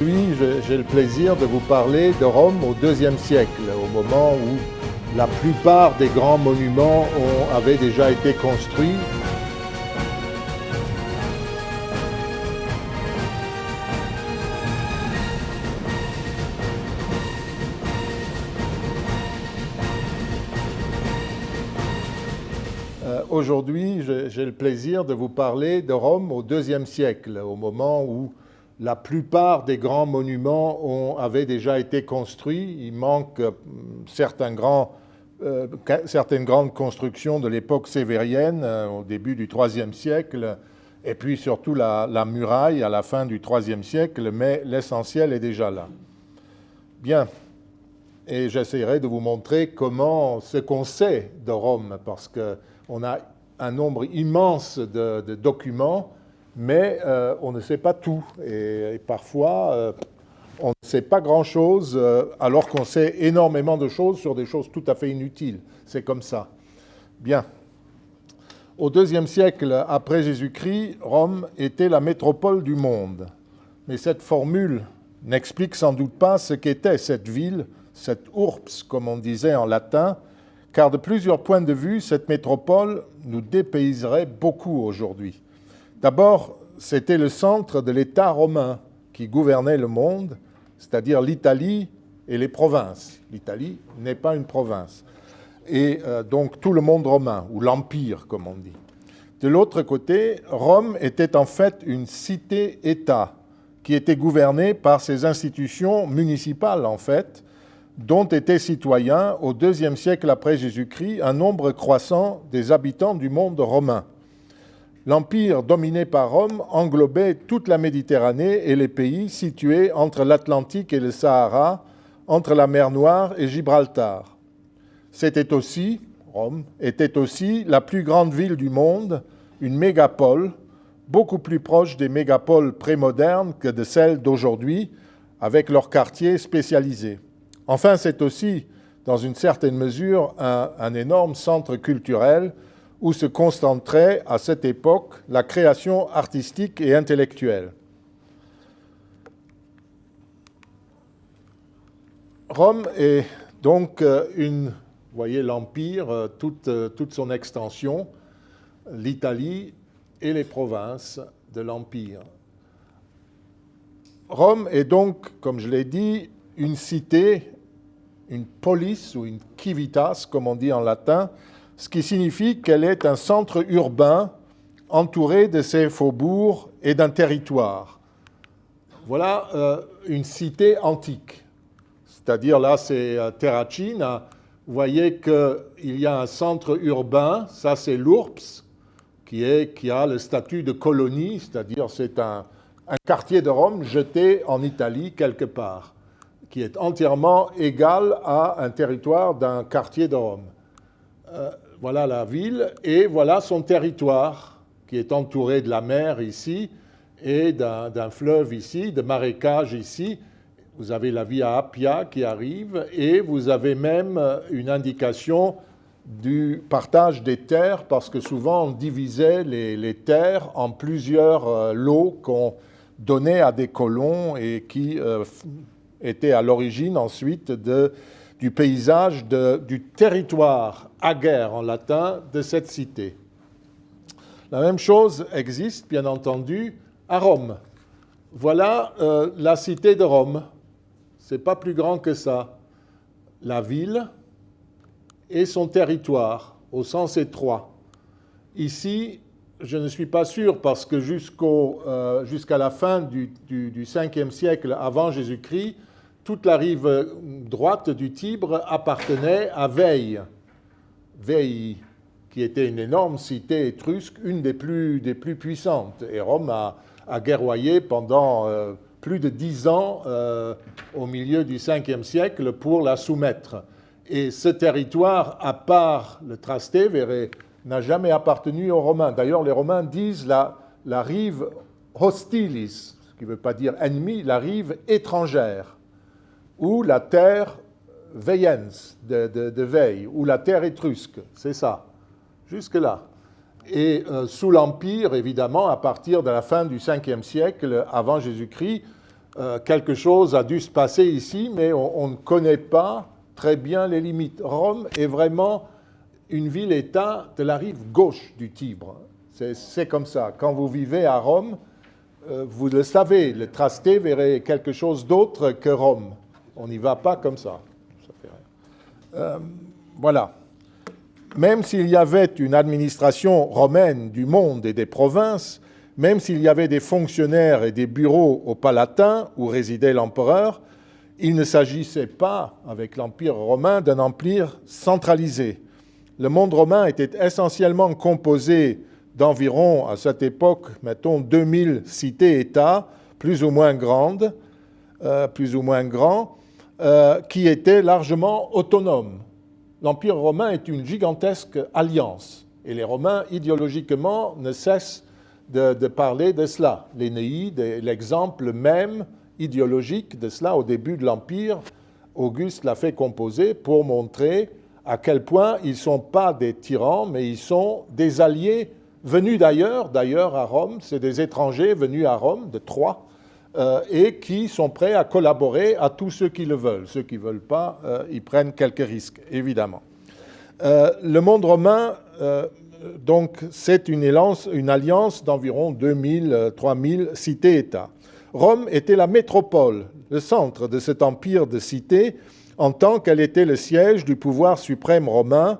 Aujourd'hui, j'ai le plaisir de vous parler de Rome au IIe siècle, au moment où la plupart des grands monuments ont, avaient déjà été construits. Euh, Aujourd'hui, j'ai le plaisir de vous parler de Rome au IIe siècle, au moment où la plupart des grands monuments ont, avaient déjà été construits. Il manque euh, euh, certaines grandes constructions de l'époque sévérienne euh, au début du IIIe siècle, et puis surtout la, muraille à la fin du IIIe siècle, mais l'essentiel est déjà là. Bien, et j'essaierai de vous montrer comment, ce qu'on sait de Rome, parce qu'on a un nombre immense de documents, mais euh, on ne sait pas tout. Et, parfois, euh, on ne sait pas grand-chose, euh, alors qu'on sait énormément de choses sur des choses tout à fait inutiles. C'est comme ça. Bien. Au deuxième siècle après Jésus-Christ, Rome était la métropole du monde. Mais cette formule n'explique sans doute pas ce qu'était cette ville, cette urbs, comme on disait en latin, car de plusieurs points de vue, cette métropole nous dépayserait beaucoup aujourd'hui. D'abord, c'était le centre de l'État romain qui gouvernait le monde, c'est-à-dire l'Italie et les provinces. L'Italie n'est pas une province. Et euh, donc tout le monde romain, ou l'Empire, comme on dit. De l'autre côté, Rome était en fait une cité-État qui était gouvernée par ses institutions municipales, en fait, dont étaient citoyens, au deuxième siècle après Jésus-Christ, un nombre croissant des habitants du monde romain. L'empire dominé par Rome englobait toute la Méditerranée et les pays situés entre l'Atlantique et le Sahara, entre la mer Noire et Gibraltar. C'était aussi, Rome, était aussi la plus grande ville du monde, une mégapole, beaucoup plus proche des mégapoles prémodernes que de celles d'aujourd'hui, avec leurs quartiers spécialisés. Enfin, c'est aussi, dans une certaine mesure, un, un énorme centre culturel où se concentrait à cette époque la création artistique et intellectuelle. Rome est donc une, vous voyez l'Empire, toute, toute son extension, l'Italie et les provinces de l'Empire. Rome est donc, comme je l'ai dit, une cité, une police ou une civitas, comme on dit en latin, ce qui signifie qu'elle est un centre urbain entouré de ses faubourgs et d'un territoire. Voilà euh, une cité antique, c'est-à-dire là c'est euh, Terracina. Vous voyez qu'il y a un centre urbain, ça c'est l'Urps, qui, a le statut de colonie, c'est-à-dire c'est un, un, quartier de Rome jeté en Italie quelque part, qui est entièrement égal à un territoire d'un quartier de Rome. Euh, voilà la ville et voilà son territoire qui est entouré de la mer ici et d'un fleuve ici, de marécages ici. Vous avez la via Appia qui arrive et vous avez même une indication du partage des terres parce que souvent on divisait les, les terres en plusieurs euh, lots qu'on donnait à des colons et qui euh, étaient à l'origine ensuite de du paysage du territoire aguerre en latin de cette cité. La même chose existe, bien entendu, à Rome. Voilà euh, la cité de Rome. C'est pas plus grand que ça. La ville et son territoire, au sens étroit. Ici, je ne suis pas sûr parce que jusqu'à euh, jusqu la fin du, du, du 5e siècle avant Jésus-Christ, toute la rive droite du Tibre appartenait à Veille. Veille, qui était une énorme cité étrusque, une des plus, des plus puissantes. Et Rome a, a guerroyé pendant euh, plus de dix ans euh, au milieu du 5e siècle pour la soumettre. Et ce territoire, à part le Trastevere, n'a jamais appartenu aux Romains. D'ailleurs, les Romains disent la, la rive hostilis, ce qui ne veut pas dire ennemi, la rive étrangère ou la terre veyens de, de, veille, ou la terre étrusque, c'est ça, jusque-là. Et euh, sous l'Empire, évidemment, à partir de la fin du 5e siècle avant Jésus-Christ, euh, quelque chose a dû se passer ici, mais on, ne connaît pas très bien les limites. Rome est vraiment une ville-État de la rive gauche du Tibre. C'est comme ça. Quand vous vivez à Rome, euh, vous le savez, le trasté verrait quelque chose d'autre que Rome. On n'y va pas comme ça. Euh, voilà. Même s'il y avait une administration romaine du monde et des provinces, même s'il y avait des fonctionnaires et des bureaux au Palatin où résidait l'empereur, il ne s'agissait pas, avec l'Empire romain, d'un empire centralisé. Le monde romain était essentiellement composé d'environ, à cette époque, mettons, 2000 cités-États, plus ou moins grandes, euh, plus ou moins grands, euh, qui étaient largement autonomes. L'Empire romain est une gigantesque alliance, et les Romains, idéologiquement, ne cessent de, parler de cela. L'Énéide est l'exemple même idéologique de cela au début de l'Empire. Auguste l'a fait composer pour montrer à quel point ils ne sont pas des tyrans, mais ils sont des alliés venus d'ailleurs, d'ailleurs à Rome, c'est des étrangers venus à Rome, de Troie, euh, et qui sont prêts à collaborer à tous ceux qui le veulent. Ceux qui ne veulent pas, euh, ils prennent quelques risques, évidemment. Euh, le monde romain donc c'est une, alliance d'environ 2000-3000 cités-États. Rome était la métropole, le centre de cet empire de cités, en tant qu'elle était le siège du pouvoir suprême romain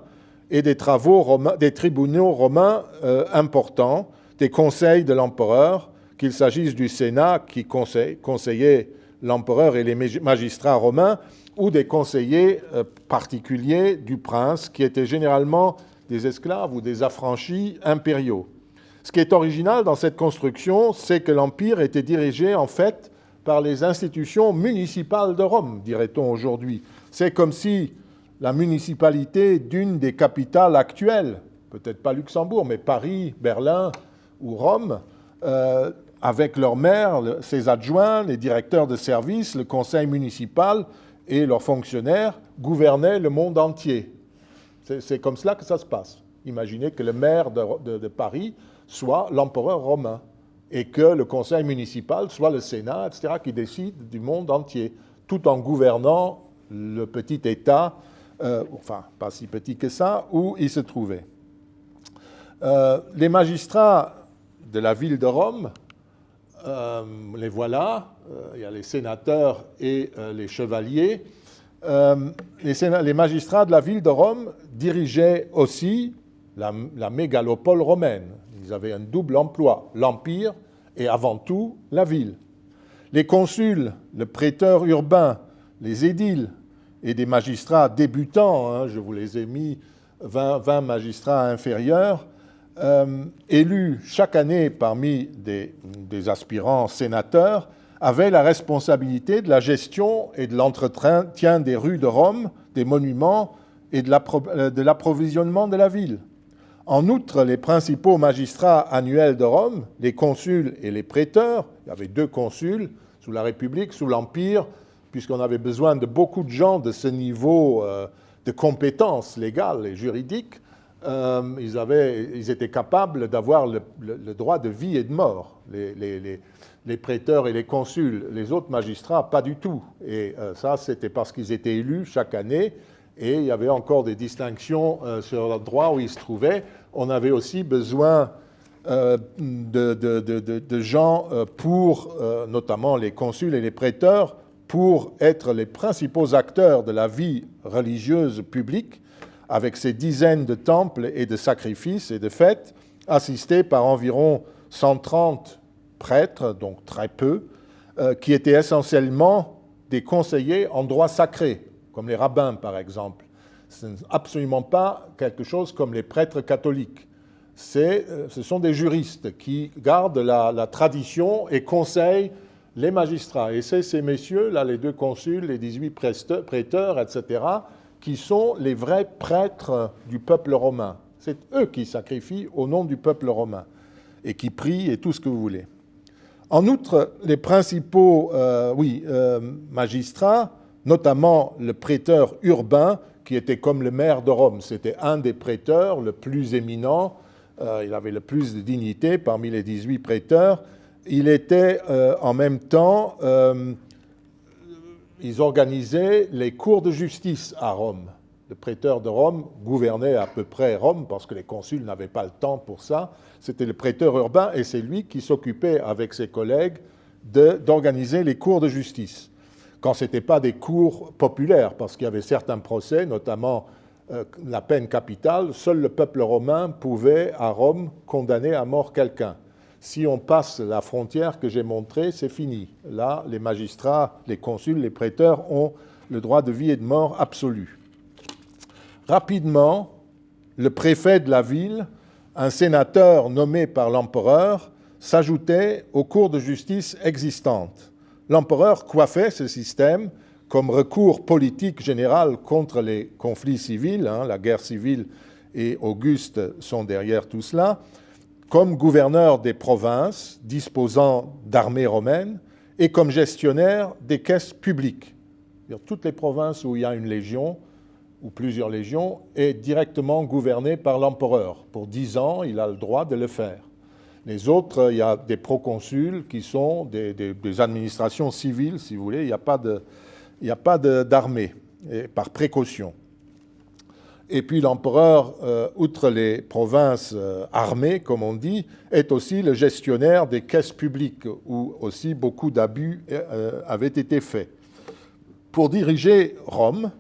et des, travaux des tribunaux romains importants, des conseils de l'empereur, qu'il s'agisse du Sénat qui conseillait l'empereur et les magistrats romains, ou des conseillers euh, particuliers du prince, qui étaient généralement des esclaves ou des affranchis impériaux. Ce qui est original dans cette construction, c'est que l'Empire était dirigé en fait par les institutions municipales de Rome, dirait-on aujourd'hui. C'est comme si la municipalité d'une des capitales actuelles, peut-être pas Luxembourg, mais Paris, Berlin ou Rome, euh, avec leur maire, ses adjoints, les directeurs de services, le conseil municipal et leurs fonctionnaires, gouvernaient le monde entier. C'est comme cela que ça se passe. Imaginez que le maire de, Paris soit l'empereur romain et que le conseil municipal soit le Sénat, etc., qui décide du monde entier, tout en gouvernant le petit État, euh, enfin, pas si petit que ça, où il se trouvait. Euh, les magistrats de la ville de Rome, euh, les voilà, il y a les sénateurs et les chevaliers, euh, les, magistrats de la ville de Rome dirigeaient aussi la, mégalopole romaine. Ils avaient un double emploi, l'empire et avant tout la ville. Les consuls, le prêteur urbain, les édiles et des magistrats débutants, hein, je vous les ai mis, 20, magistrats inférieurs, euh, élus chaque année parmi des aspirants sénateurs, avait la responsabilité de la gestion et de l'entretien des rues de Rome, des monuments et euh, de l'approvisionnement de la ville. En outre, les principaux magistrats annuels de Rome, les consuls et les préteurs, il y avait deux consuls sous la République, sous l'Empire, puisqu'on avait besoin de beaucoup de gens de ce niveau euh, de compétences légales et juridiques, euh, ils, avaient, ils, étaient capables d'avoir le, droit de vie et de mort. Les, prêteurs et les consuls, les autres magistrats, pas du tout. Et euh, ça, c'était parce qu'ils étaient élus chaque année, et il y avait encore des distinctions euh, sur le droit où ils se trouvaient. On avait aussi besoin euh, de, gens pour, notamment les consuls et les prêteurs, pour être les principaux acteurs de la vie religieuse publique, avec ces dizaines de temples et de sacrifices et de fêtes, assistés par environ 130 prêtres, donc très peu, euh, qui étaient essentiellement des conseillers en droit sacré, comme les rabbins par exemple. Ce n'est absolument pas quelque chose comme les prêtres catholiques. Euh, ce sont des juristes qui gardent la, tradition et conseillent les magistrats. Et c'est ces messieurs, là, les deux consuls, les 18 prêteurs, etc., qui sont les vrais prêtres du peuple romain. C'est eux qui sacrifient au nom du peuple romain et qui prient et tout ce que vous voulez. En outre, les principaux euh, oui, euh, magistrats, notamment le prêteur urbain, qui était comme le maire de Rome, c'était un des prêteurs le plus éminent, euh, il avait le plus de dignité parmi les 18 prêteurs, il était en même temps, ils organisaient les cours de justice à Rome. Le prêteur de Rome gouvernait à peu près Rome parce que les consuls n'avaient pas le temps pour ça. C'était le prêteur urbain et c'est lui qui s'occupait avec ses collègues d'organiser les cours de justice. Quand ce n'était pas des cours populaires, parce qu'il y avait certains procès, notamment euh, la peine capitale, seul le peuple romain pouvait à Rome condamner à mort quelqu'un. Si on passe la frontière que j'ai montrée, c'est fini. Là, les magistrats, les consuls, les prêteurs ont le droit de vie et de mort absolu. Rapidement, le préfet de la ville, un sénateur nommé par l'empereur, s'ajoutait aux cours de justice existantes. L'empereur coiffait ce système comme recours politique général contre les conflits civils, hein, la guerre civile et Auguste sont derrière tout cela, comme gouverneur des provinces disposant d'armées romaines et comme gestionnaire des caisses publiques. Toutes les provinces où il y a une légion ou plusieurs légions est directement gouvernée par l'empereur. Pour dix ans, il a le droit de le faire. Les autres, il y a des proconsuls qui sont des, des administrations civiles, si vous voulez. Il n'y a pas d'armée, par précaution. Et puis l'empereur, euh, outre les provinces euh, armées, comme on dit, est aussi le gestionnaire des caisses publiques, où aussi beaucoup d'abus euh, avaient été faits. Pour diriger Rome,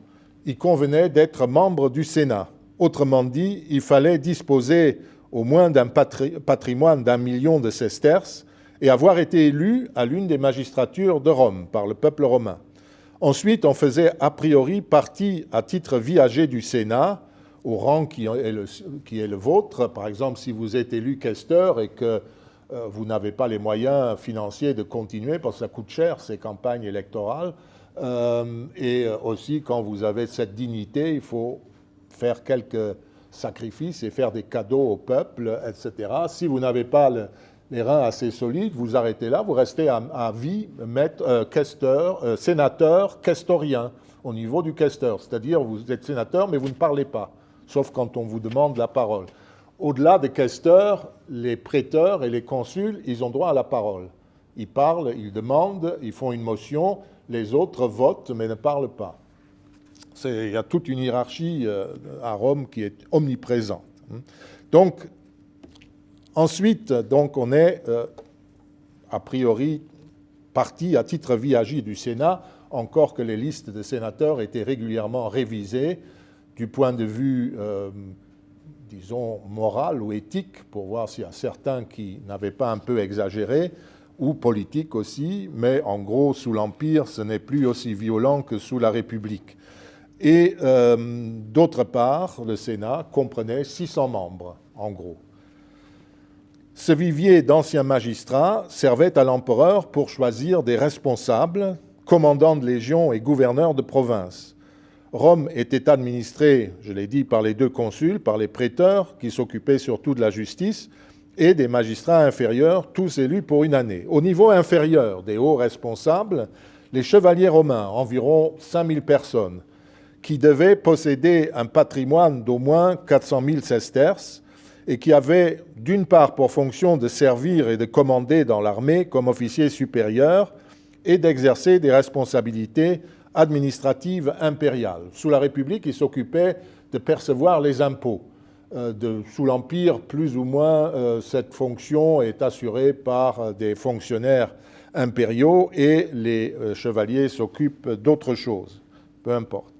il convenait d'être membre du Sénat. Autrement dit, il fallait disposer au moins d'un patrimoine d'un million de sesterces et avoir été élu à l'une des magistratures de Rome par le peuple romain. Ensuite, on faisait a priori partie à titre viager du Sénat, au rang qui est, le, vôtre. Par exemple, si vous êtes élu questeur et que euh, vous n'avez pas les moyens financiers de continuer, parce que ça coûte cher ces campagnes électorales, euh, et aussi quand vous avez cette dignité, il faut faire quelques sacrifices et faire des cadeaux au peuple, etc. Si vous n'avez pas le, les reins assez solides, vous arrêtez là, vous restez à, vie maître, euh, euh, sénateur, questorien, au niveau du questeur. C'est-à-dire, vous êtes sénateur, mais vous ne parlez pas, sauf quand on vous demande la parole. Au-delà des questeurs, les prêteurs et les consuls, ils ont droit à la parole. Ils parlent, ils demandent, ils font une motion, les autres votent, mais ne parlent pas. Il y a toute une hiérarchie euh, à Rome qui est omniprésente. Donc, Ensuite, donc, on est euh, a priori parti à titre viager du Sénat, encore que les listes de sénateurs étaient régulièrement révisées du point de vue, euh, disons, moral ou éthique, pour voir s'il y a certains qui n'avaient pas un peu exagéré, ou politique aussi, mais en gros, sous l'Empire, ce n'est plus aussi violent que sous la République. Et euh, d'autre part, le Sénat comprenait 600 membres, en gros. Ce vivier d'anciens magistrats servait à l'empereur pour choisir des responsables, commandants de légions et gouverneurs de province. Rome était administrée, je l'ai dit, par les deux consuls, par les prêteurs, qui s'occupaient surtout de la justice, et des magistrats inférieurs, tous élus pour une année. Au niveau inférieur des hauts responsables, les chevaliers romains, environ 5000 personnes, qui devaient posséder un patrimoine d'au moins 400 000 sesterces, et qui avait d'une part pour fonction de servir et de commander dans l'armée comme officier supérieur et d'exercer des responsabilités administratives impériales. Sous la République, il s'occupait de percevoir les impôts. Euh, sous l'Empire, plus ou moins, euh, cette fonction est assurée par euh, des fonctionnaires impériaux et les chevaliers s'occupent d'autres choses, peu importe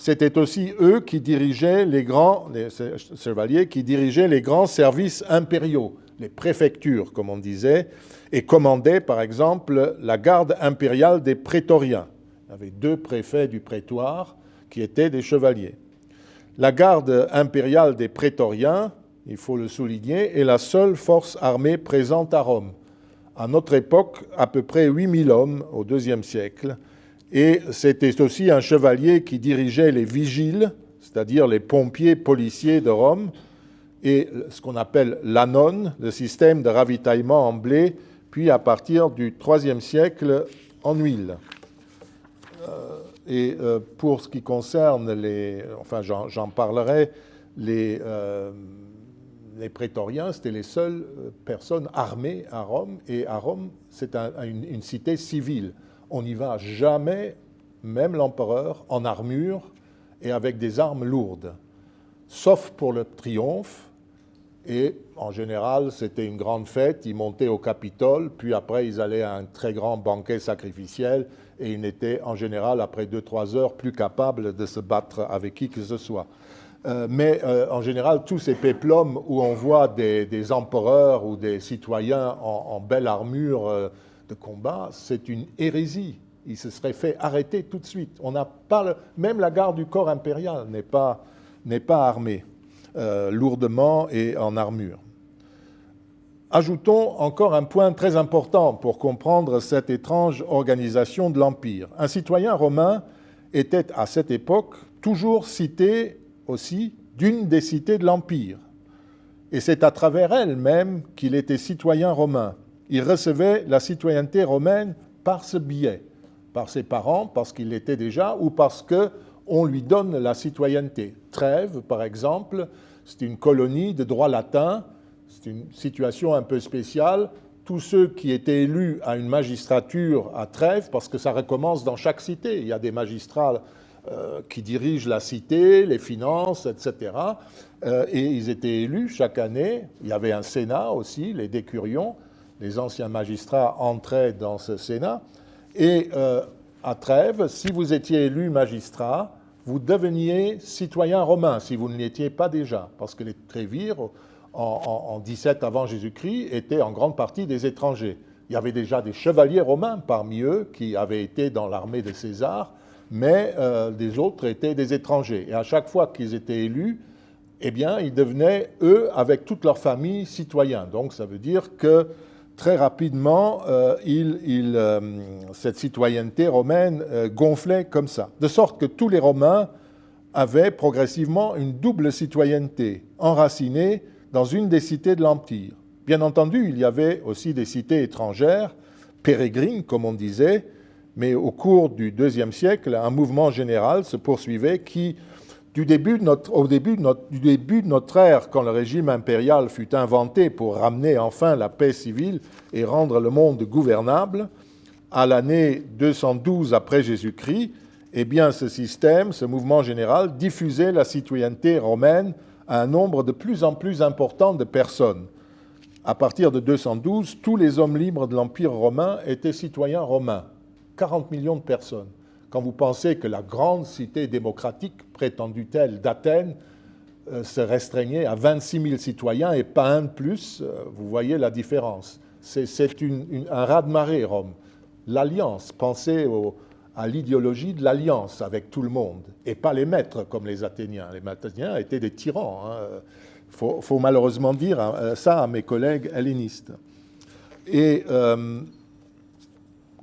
c'était aussi eux qui dirigeaient les grands, les chevaliers, qui dirigeaient les grands services impériaux, les préfectures, comme on disait, et commandaient, par exemple, la garde impériale des prétoriens. Il y avait deux préfets du prétoire qui étaient des chevaliers. La garde impériale des prétoriens, il faut le souligner, est la seule force armée présente à Rome. À notre époque, à peu près 8000 hommes au IIe siècle, et c'était aussi un chevalier qui dirigeait les vigiles, c'est-à-dire les pompiers policiers de Rome, et ce qu'on appelle l'anone, le système de ravitaillement en blé, puis à partir du IIIe siècle en huile. Euh, et euh, pour ce qui concerne les, enfin j'en parlerai, les, euh, les prétoriens, c'était les seules personnes armées à Rome, et à Rome, c'est une, cité civile. On n'y va jamais, même l'empereur, en armure et avec des armes lourdes, sauf pour le triomphe, et en général, c'était une grande fête, ils montaient au Capitole, puis après, ils allaient à un très grand banquet sacrificiel, et ils n'étaient en général, après 2-3 heures, plus capables de se battre avec qui que ce soit. Euh, mais euh, en général, tous ces péplums où on voit des, empereurs ou des citoyens en, belle armure euh, combat, c'est une hérésie. Ils se seraient fait arrêter tout de suite. On même la garde du corps impérial n'est pas, pas armée lourdement et en armure. Ajoutons encore un point très important pour comprendre cette étrange organisation de l'Empire. Un citoyen romain était à cette époque toujours cité aussi d'une des cités de l'Empire. Et c'est à travers elle même qu'il était citoyen romain. Il recevait la citoyenneté romaine par ce biais, par ses parents, parce qu'il l'était déjà, ou parce qu'on lui donne la citoyenneté. Trèves, par exemple, c'est une colonie de droit latin, c'est une situation un peu spéciale. Tous ceux qui étaient élus à une magistrature à Trèves, parce que ça recommence dans chaque cité, il y a des magistrats euh, qui dirigent la cité, les finances, etc. Euh, et ils étaient élus chaque année. Il y avait un Sénat aussi, les décurions. Les anciens magistrats entraient dans ce Sénat. Et euh, à Trèves, si vous étiez élu magistrat, vous deveniez citoyen romain, si vous ne l'étiez pas déjà, parce que les Trévires, en, en 17 avant Jésus-Christ, étaient en grande partie des étrangers. Il y avait déjà des chevaliers romains parmi eux qui avaient été dans l'armée de César, mais euh, les autres étaient des étrangers. Et à chaque fois qu'ils étaient élus, eh bien, ils devenaient, eux, avec toute leur famille, citoyens. Donc, ça veut dire que très rapidement, euh, euh, cette citoyenneté romaine gonflait comme ça. De sorte que tous les Romains avaient progressivement une double citoyenneté, enracinée dans une des cités de l'Empire. Bien entendu, il y avait aussi des cités étrangères, pérégrines, comme on disait, mais au cours du deuxième siècle, un mouvement général se poursuivait qui, du début de notre, au début de notre, ère, quand le régime impérial fut inventé pour ramener enfin la paix civile et rendre le monde gouvernable, à l'année 212 après Jésus-Christ, eh bien, ce système, ce mouvement général, diffusait la citoyenneté romaine à un nombre de plus en plus important de personnes. À partir de 212, tous les hommes libres de l'Empire romain étaient citoyens romains. 40 millions de personnes. Quand vous pensez que la grande cité démocratique, prétendue telle d'Athènes, euh, se restreignait à 26 000 citoyens et pas un de plus, euh, vous voyez la différence. C'est un raz-de-marée, Rome. L'alliance, pensez à l'idéologie de l'alliance avec tout le monde, et pas les maîtres comme les Athéniens. Les Athéniens étaient des tyrans. Il hein. faut, malheureusement dire hein, ça à mes collègues hellénistes. Et euh,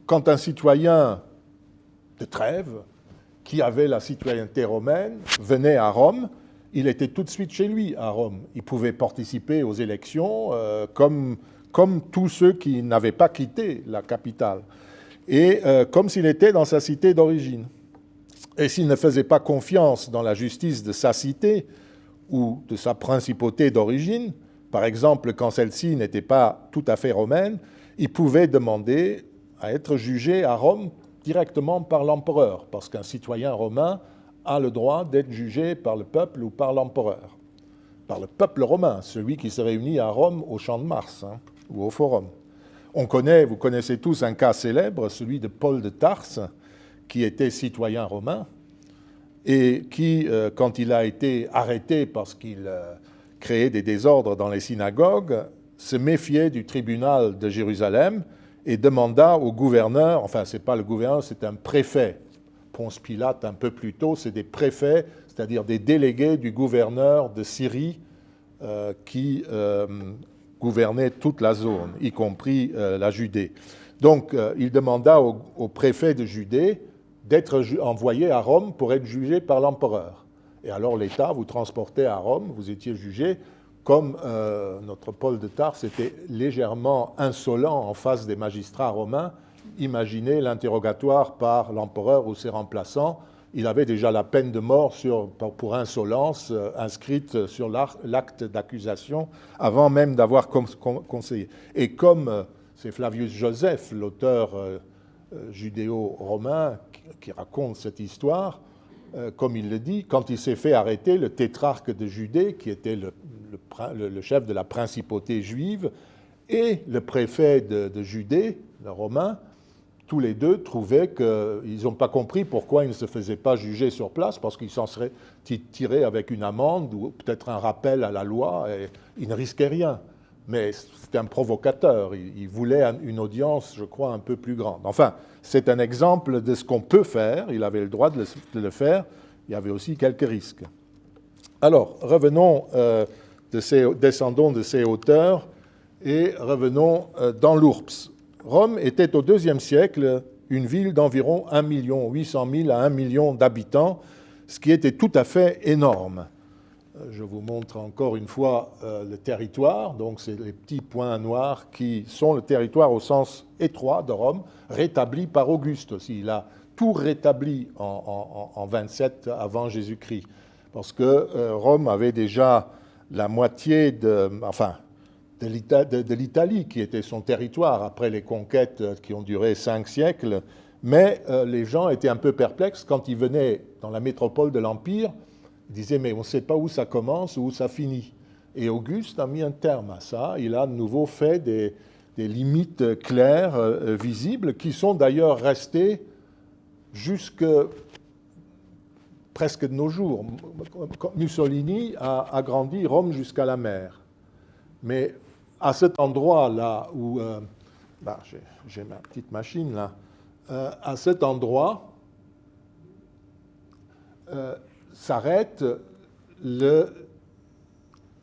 quand un citoyen de Trèves, qui avait la citoyenneté romaine, venait à Rome, il était tout de suite chez lui à Rome. Il pouvait participer aux élections euh, comme, comme tous ceux qui n'avaient pas quitté la capitale, et euh, comme s'il était dans sa cité d'origine. Et s'il ne faisait pas confiance dans la justice de sa cité ou de sa principauté d'origine, par exemple quand celle-ci n'était pas tout à fait romaine, il pouvait demander à être jugé à Rome directement par l'empereur, parce qu'un citoyen romain a le droit d'être jugé par le peuple ou par l'empereur. Par le peuple romain, celui qui se réunit à Rome au Champ de Mars hein, ou au Forum. On connaît, vous connaissez tous un cas célèbre, celui de Paul de Tarse, qui était citoyen romain et qui, euh, quand il a été arrêté parce qu'il euh, créait des désordres dans les synagogues, se méfiait du tribunal de Jérusalem et demanda au gouverneur, enfin ce n'est pas le gouverneur, c'est un préfet, Ponce Pilate un peu plus tôt, c'est des préfets, c'est-à-dire des délégués du gouverneur de Syrie euh, qui euh, gouvernaient toute la zone, y compris euh, la Judée. Donc il demanda au, au, préfet de Judée d'être envoyé à Rome pour être jugé par l'empereur. Et alors l'État vous transportait à Rome, vous étiez jugé, comme euh, notre Paul de Tarse était légèrement insolent en face des magistrats romains, imaginez l'interrogatoire par l'empereur ou ses remplaçants il avait déjà la peine de mort pour insolence euh, inscrite sur l'acte d'accusation avant même d'avoir conseillé. Et comme euh, c'est Flavius Joseph, l'auteur judéo-romain, qui, raconte cette histoire, comme il le dit, quand il s'est fait arrêter, le tétrarque de Judée, qui était le, chef de la principauté juive, et le préfet de, de Judée, le romain, tous les deux trouvaient qu'ils n'ont pas compris pourquoi ils ne se faisaient pas juger sur place, parce qu'ils s'en seraient tirés avec une amende ou peut-être un rappel à la loi, et ils ne risquaient rien. Mais c'était un provocateur, il, voulait une audience, je crois, un peu plus grande. Enfin, c'est un exemple de ce qu'on peut faire, il avait le droit de le, faire, il y avait aussi quelques risques. Alors, revenons, euh, descendons de ces hauteurs et revenons euh, dans l'Ourps. Rome était au IIe siècle une ville d'environ 1 800 000 à 1 million d'habitants, ce qui était tout à fait énorme. Euh, je vous montre encore une fois euh, le territoire, donc c'est les petits points noirs qui sont le territoire au sens étroit de Rome, rétabli par Auguste aussi. Il a tout rétabli en, 27 avant Jésus-Christ, parce que Rome avait déjà la moitié de, enfin, de l'Italie, qui était son territoire après les conquêtes qui ont duré cinq siècles. Mais euh, les gens étaient un peu perplexes quand ils venaient dans la métropole de l'Empire. Ils disaient, mais on ne sait pas où ça commence ou où ça finit. Et Auguste a mis un terme à ça. Il a de nouveau fait des, limites claires, euh, visibles, qui sont d'ailleurs restées jusque presque de nos jours. Mussolini a agrandi Rome jusqu'à la mer. Mais à cet endroit-là où, euh, bah, j'ai ma petite machine là, euh, à cet endroit euh, s'arrête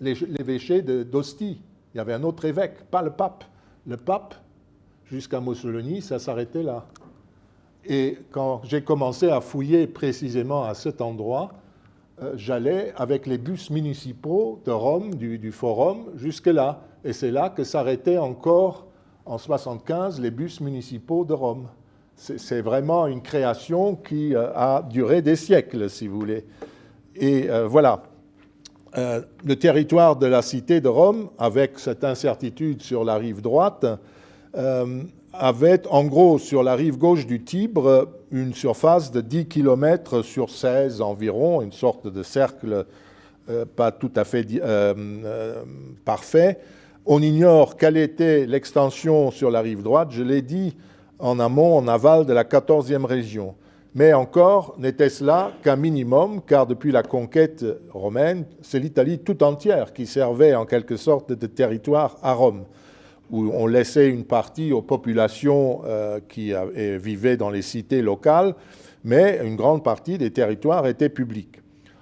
l'évêché d'Ostie. Il y avait un autre évêque, pas le pape. Le pape, jusqu'à Mussolini, ça s'arrêtait là. Et quand j'ai commencé à fouiller précisément à cet endroit, j'allais avec les bus municipaux de Rome, du, Forum, jusque là. Et c'est là que s'arrêtaient encore en 75 les bus municipaux de Rome. C'est vraiment une création qui euh, a duré des siècles, si vous voulez. Et euh, voilà, euh, le territoire de la cité de Rome, avec cette incertitude sur la rive droite, avait en gros sur la rive gauche du Tibre une surface de 10 km sur 16 environ, une sorte de cercle pas tout à fait parfait, on ignore quelle était l'extension sur la rive droite, je l'ai dit, en amont, en aval de la 14e région. Mais encore, n'était-ce là qu'un minimum, car depuis la conquête romaine, c'est l'Italie tout entière qui servait en quelque sorte de territoire à Rome, où on laissait une partie aux populations euh, qui vivaient dans les cités locales, mais une grande partie des territoires étaient publics.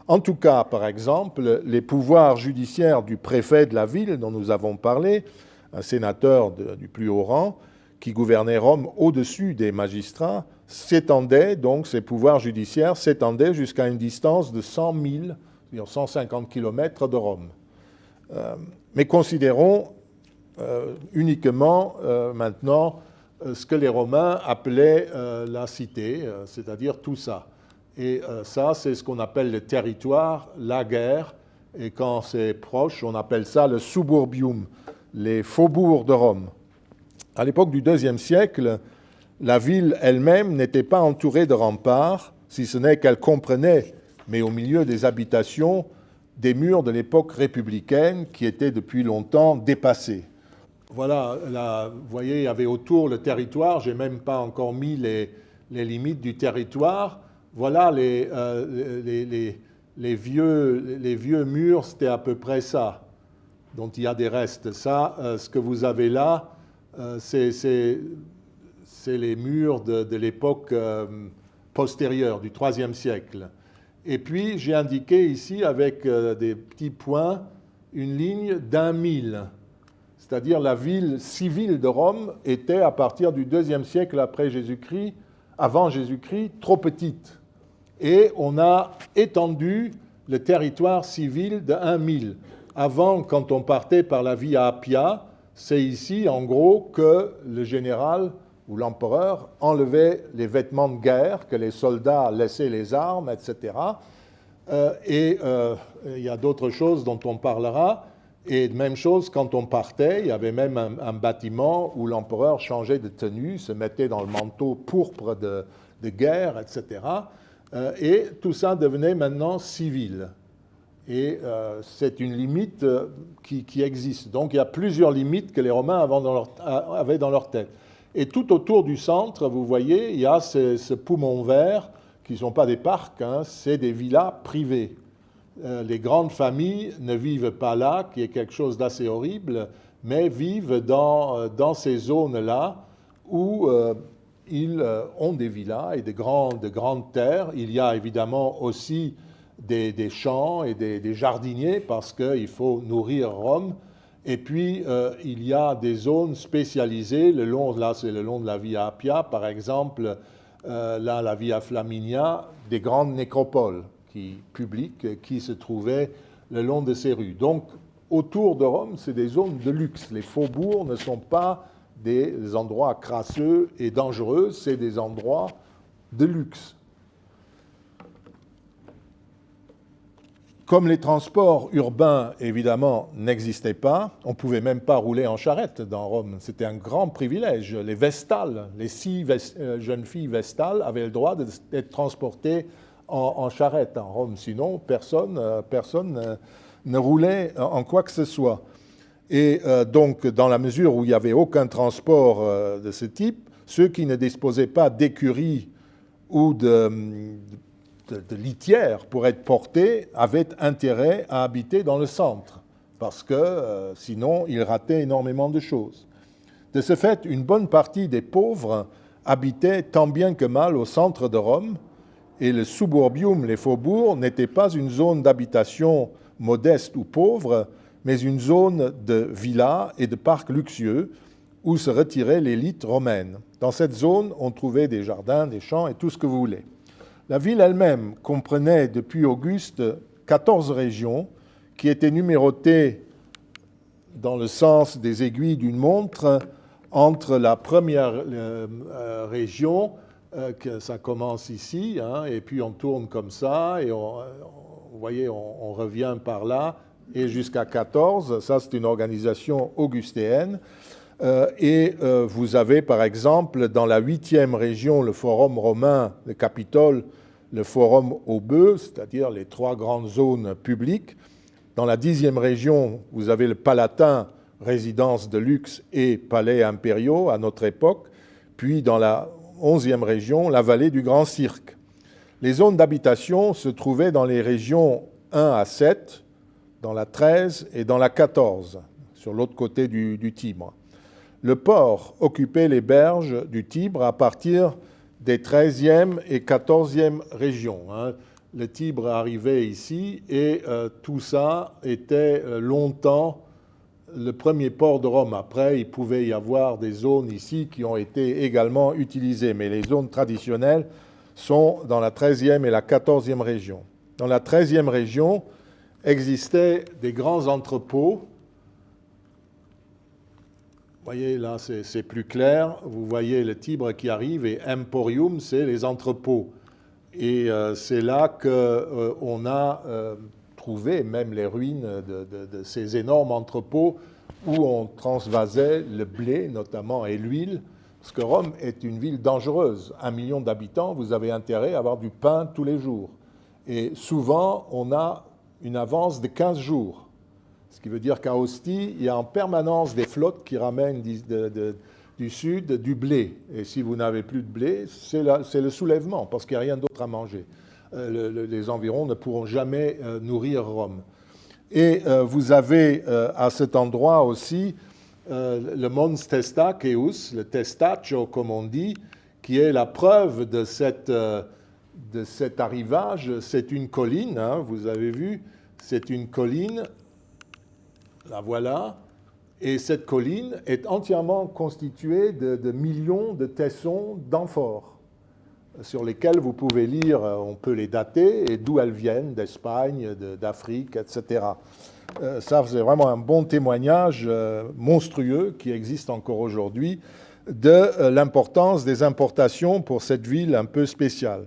En tout cas, par exemple, les pouvoirs judiciaires du préfet de la ville dont nous avons parlé, un sénateur du plus haut rang, qui gouvernait Rome au-dessus des magistrats, s'étendaient, donc ces pouvoirs judiciaires s'étendaient jusqu'à une distance de 100 000, 150 km de Rome. Euh, mais considérons uniquement euh, maintenant ce que les Romains appelaient la cité, c'est-à-dire tout ça. Et euh, ça, c'est ce qu'on appelle le territoire, la guerre. Et quand c'est proche, on appelle ça le suburbium, les faubourgs de Rome. À l'époque du IIe siècle, la ville elle-même n'était pas entourée de remparts, si ce n'est qu'elle comprenait, mais au milieu des habitations, des murs de l'époque républicaine qui étaient depuis longtemps dépassés. Voilà, vous voyez, il y avait autour le territoire, je n'ai même pas encore mis les limites du territoire, voilà euh, les, vieux, murs, c'était à peu près ça, dont il y a des restes. Ça, euh, ce que vous avez là, euh, c'est les murs de, l'époque postérieure, du IIIe siècle. Et puis, j'ai indiqué ici, avec des petits points, une ligne d'un mille. C'est-à-dire la ville civile de Rome était, à partir du IIe siècle après Jésus-Christ, avant Jésus-Christ, trop petite et on a étendu le territoire civil de 1 000. Avant, quand on partait par la via Appia, c'est ici, en gros, que le général où l'empereur enlevait les vêtements de guerre, que les soldats laissaient les armes, etc. et il y a d'autres choses dont on parlera. Et même chose quand on partait, il y avait même un, bâtiment où l'empereur changeait de tenue, se mettait dans le manteau pourpre de, guerre, etc. et tout ça devenait maintenant civil. Et euh, c'est une limite euh, qui, existe. Donc il y a plusieurs limites que les Romains avaient dans leur, tête. Et tout autour du centre, vous voyez, il y a ce, poumon vert, qui ne sont pas des parcs, hein, c'est des villas privées. Euh, les grandes familles ne vivent pas là, qui est quelque chose d'assez horrible, mais vivent dans, dans ces zones-là où ils ont des villas et de grandes terres. Il y a évidemment aussi des, champs et des, jardiniers parce qu'il faut nourrir Rome. Et puis, euh, il y a des zones spécialisées, le long, là c'est le long de la Via Appia, par exemple, euh, là la Via Flaminia, des grandes nécropoles qui, publiques qui se trouvaient le long de ces rues. Donc, autour de Rome, c'est des zones de luxe. Les faubourgs ne sont pas des endroits crasseux et dangereux, c'est des endroits de luxe. Comme les transports urbains, évidemment, n'existaient pas, on ne pouvait même pas rouler en charrette dans Rome. C'était un grand privilège. Les vestales, les six euh, jeunes filles vestales avaient le droit d'être transportées en, charrette en Rome. Sinon, personne, euh, personne euh, ne roulait en quoi que ce soit. Et donc, dans la mesure où il n'y avait aucun transport de ce type, ceux qui ne disposaient pas d'écuries ou de, de, litière pour être portés avaient intérêt à habiter dans le centre, parce que euh, sinon ils rataient énormément de choses. De ce fait, une bonne partie des pauvres habitaient tant bien que mal au centre de Rome, et le suburbium, les faubourgs, n'était pas une zone d'habitation modeste ou pauvre, mais une zone de villas et de parcs luxueux où se retirait l'élite romaine. Dans cette zone, on trouvait des jardins, des champs et tout ce que vous voulez. La ville elle-même comprenait depuis Auguste 14 régions qui étaient numérotées dans le sens des aiguilles d'une montre entre la première euh, euh, région, euh, que ça commence ici, hein, et puis on tourne comme ça, et on, vous voyez, on, revient par là, et jusqu'à 14. Ça, c'est une organisation augustéenne. et vous avez, par exemple, dans la huitième région, le Forum romain, le Capitole, le forum au bœuf, c'est-à-dire les trois grandes zones publiques. Dans la dixième région, vous avez le Palatin, résidence de luxe et palais impériaux à notre époque. Puis dans la onzième région, la vallée du Grand Cirque. Les zones d'habitation se trouvaient dans les régions 1 à 7, dans la 13 et dans la 14, sur l'autre côté du, du, Tibre. Le port occupait les berges du Tibre à partir des 13e et 14e régions. Hein. Le Tibre arrivait ici et euh, tout ça était euh, longtemps le premier port de Rome. Après, il pouvait y avoir des zones ici qui ont été également utilisées, mais les zones traditionnelles sont dans la 13e et la 14e région. Dans la 13e région existaient des grands entrepôts vous voyez, là, c'est plus clair. Vous voyez le Tibre qui arrive et Emporium, c'est les entrepôts. Et euh, c'est là qu'on euh, a euh, trouvé même les ruines de, ces énormes entrepôts où on transvasait le blé, notamment, et l'huile. Parce que Rome est une ville dangereuse. Un million d'habitants, vous avez intérêt à avoir du pain tous les jours. Et souvent, on a une avance de 15 jours. Ce qui veut dire qu'à Ostie, il y a en permanence des flottes qui ramènent du sud du blé. Et si vous n'avez plus de blé, c'est le soulèvement, parce qu'il n'y a rien d'autre à manger. Euh, les environs ne pourront jamais euh, nourrir Rome. Et euh, vous avez à cet endroit aussi le Mons Testaceus, le Testaccio comme on dit, qui est la preuve de, cette, de cet arrivage. C'est une colline, hein, vous avez vu, c'est une colline la voilà. Et cette colline est entièrement constituée de, millions de tessons d'amphores sur lesquels vous pouvez lire, euh, on peut les dater, et d'où elles viennent, d'Espagne, d'Afrique, etc. Euh, ça, c'est vraiment un bon témoignage euh, monstrueux qui existe encore aujourd'hui de l'importance des importations pour cette ville un peu spéciale.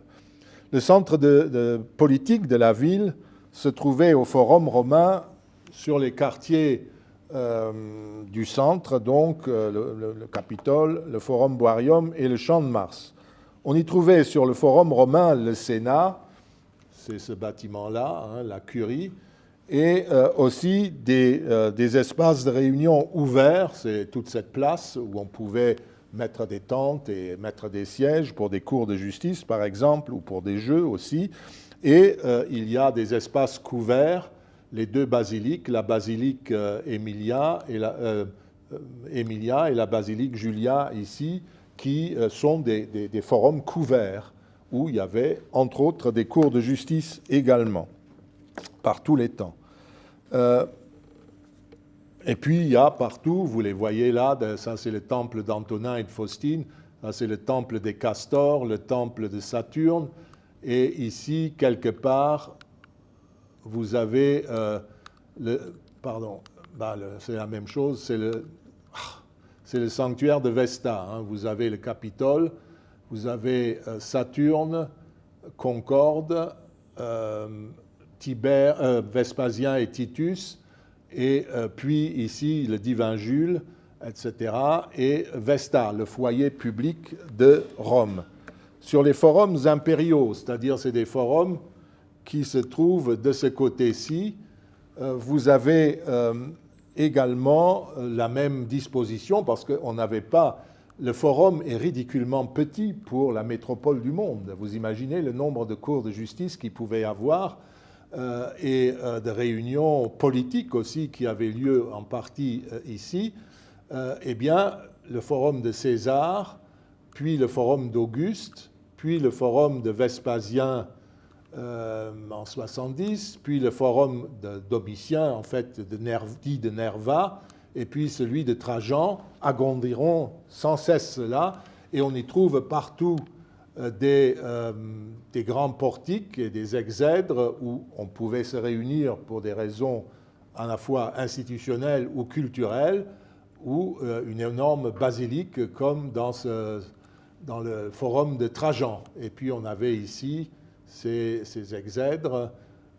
Le centre de, politique de la ville se trouvait au Forum romain sur les quartiers du centre, donc le, Capitole, le Forum Boarium et le Champ de Mars. On y trouvait sur le Forum romain le Sénat, c'est ce bâtiment-là, hein, la curie, et euh, aussi euh, des, espaces de réunion ouverts, c'est toute cette place où on pouvait mettre des tentes et mettre des sièges pour des cours de justice, par exemple, ou pour des jeux aussi. Et euh, il y a des espaces couverts, les deux basiliques, la basilique Emilia, et la, Emilia et la basilique Julia ici, qui sont des forums couverts où il y avait, entre autres, des cours de justice également, par tous les temps. Euh, et puis, il y a partout, vous les voyez là, ça c'est le temple d'Antonin et de Faustine, ça c'est le temple des castors, le temple de Saturne, et ici, quelque part, vous avez euh, le... Pardon, bah, c'est la même chose, c'est le, c'est le sanctuaire de Vesta. Hein. Vous avez le Capitole, vous avez euh, Saturne, Concorde, euh, Tibère, euh, Vespasien et Titus, et puis ici le divin Jules, etc., et Vesta, le foyer public de Rome. Sur les forums impériaux, c'est-à-dire c'est des forums qui se trouvent de ce côté-ci, vous avez également la même disposition parce qu'on n'avait pas le forum est ridiculement petit pour la métropole du monde. Vous imaginez le nombre de cours de justice qu'il pouvait avoir euh, et euh, de réunions politiques aussi qui avaient lieu en partie euh, ici. eh bien, le forum de César, puis le forum d'Auguste, puis le forum de Vespasien en 70, puis le forum de Domitien, en fait, de dit de Nerva, et puis celui de Trajan agrandiront sans cesse cela, et on y trouve partout euh, des, euh, des, grands portiques et des exèdres où on pouvait se réunir pour des raisons à la fois institutionnelles ou culturelles, ou euh, une énorme basilique comme dans le forum de Trajan. Et puis on avait ici ces, ces exèdres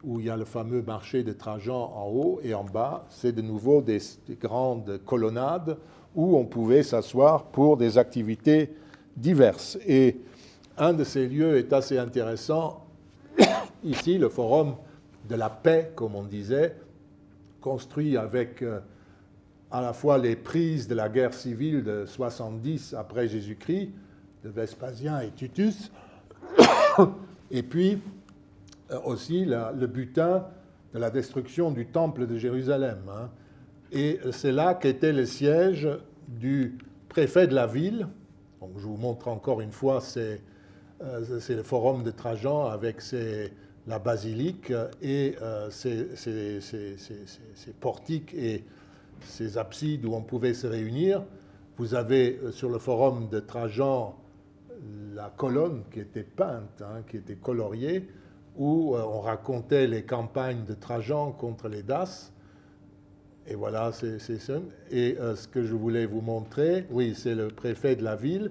où il y a le fameux marché de Trajan en haut et en bas, c'est de nouveau des, grandes colonnades où on pouvait s'asseoir pour des activités diverses. Et un de ces lieux est assez intéressant, ici, le forum de la paix, comme on disait, construit avec euh, à la fois les prises de la guerre civile de 70 après Jésus-Christ, de Vespasien et Titus, et puis euh, aussi le butin de la destruction du temple de Jérusalem. Hein. Et c'est là qu'était le siège du préfet de la ville. Donc, je vous montre encore une fois, c'est euh, le forum de Trajan avec la basilique et euh, ses, portiques et ses absides où on pouvait se réunir. Vous avez sur le forum de Trajan la colonne qui était peinte, hein, qui était coloriée où euh, on racontait les campagnes de Trajan contre les Daces. Et voilà, c'est ça. Et euh, ce que je voulais vous montrer, oui, c'est le préfet de la ville.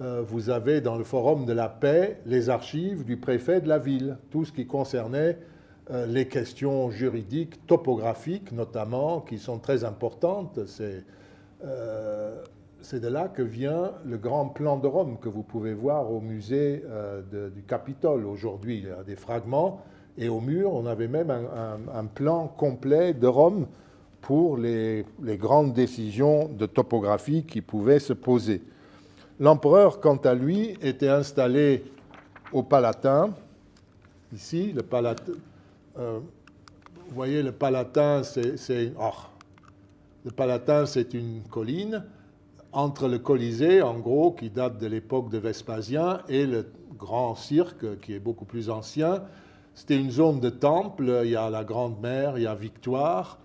Euh, vous avez dans le Forum de la paix les archives du préfet de la ville, tout ce qui concernait les questions juridiques, topographiques notamment, qui sont très importantes. C'est c'est de là que vient le grand plan de Rome que vous pouvez voir au musée euh, du Capitole aujourd'hui. Il y a des fragments et au mur, on avait même un, plan complet de Rome pour les, grandes décisions de topographie qui pouvaient se poser. L'empereur, quant à lui, était installé au Palatin. Ici, le Palatin. Euh, vous voyez, le Palatin, c'est le Palatin, c'est une colline entre le Colisée, en gros, qui date de l'époque de Vespasien, et le grand cirque, qui est beaucoup plus ancien. C'était une zone de temples, il y a la Grande Mère, il y a Victoire,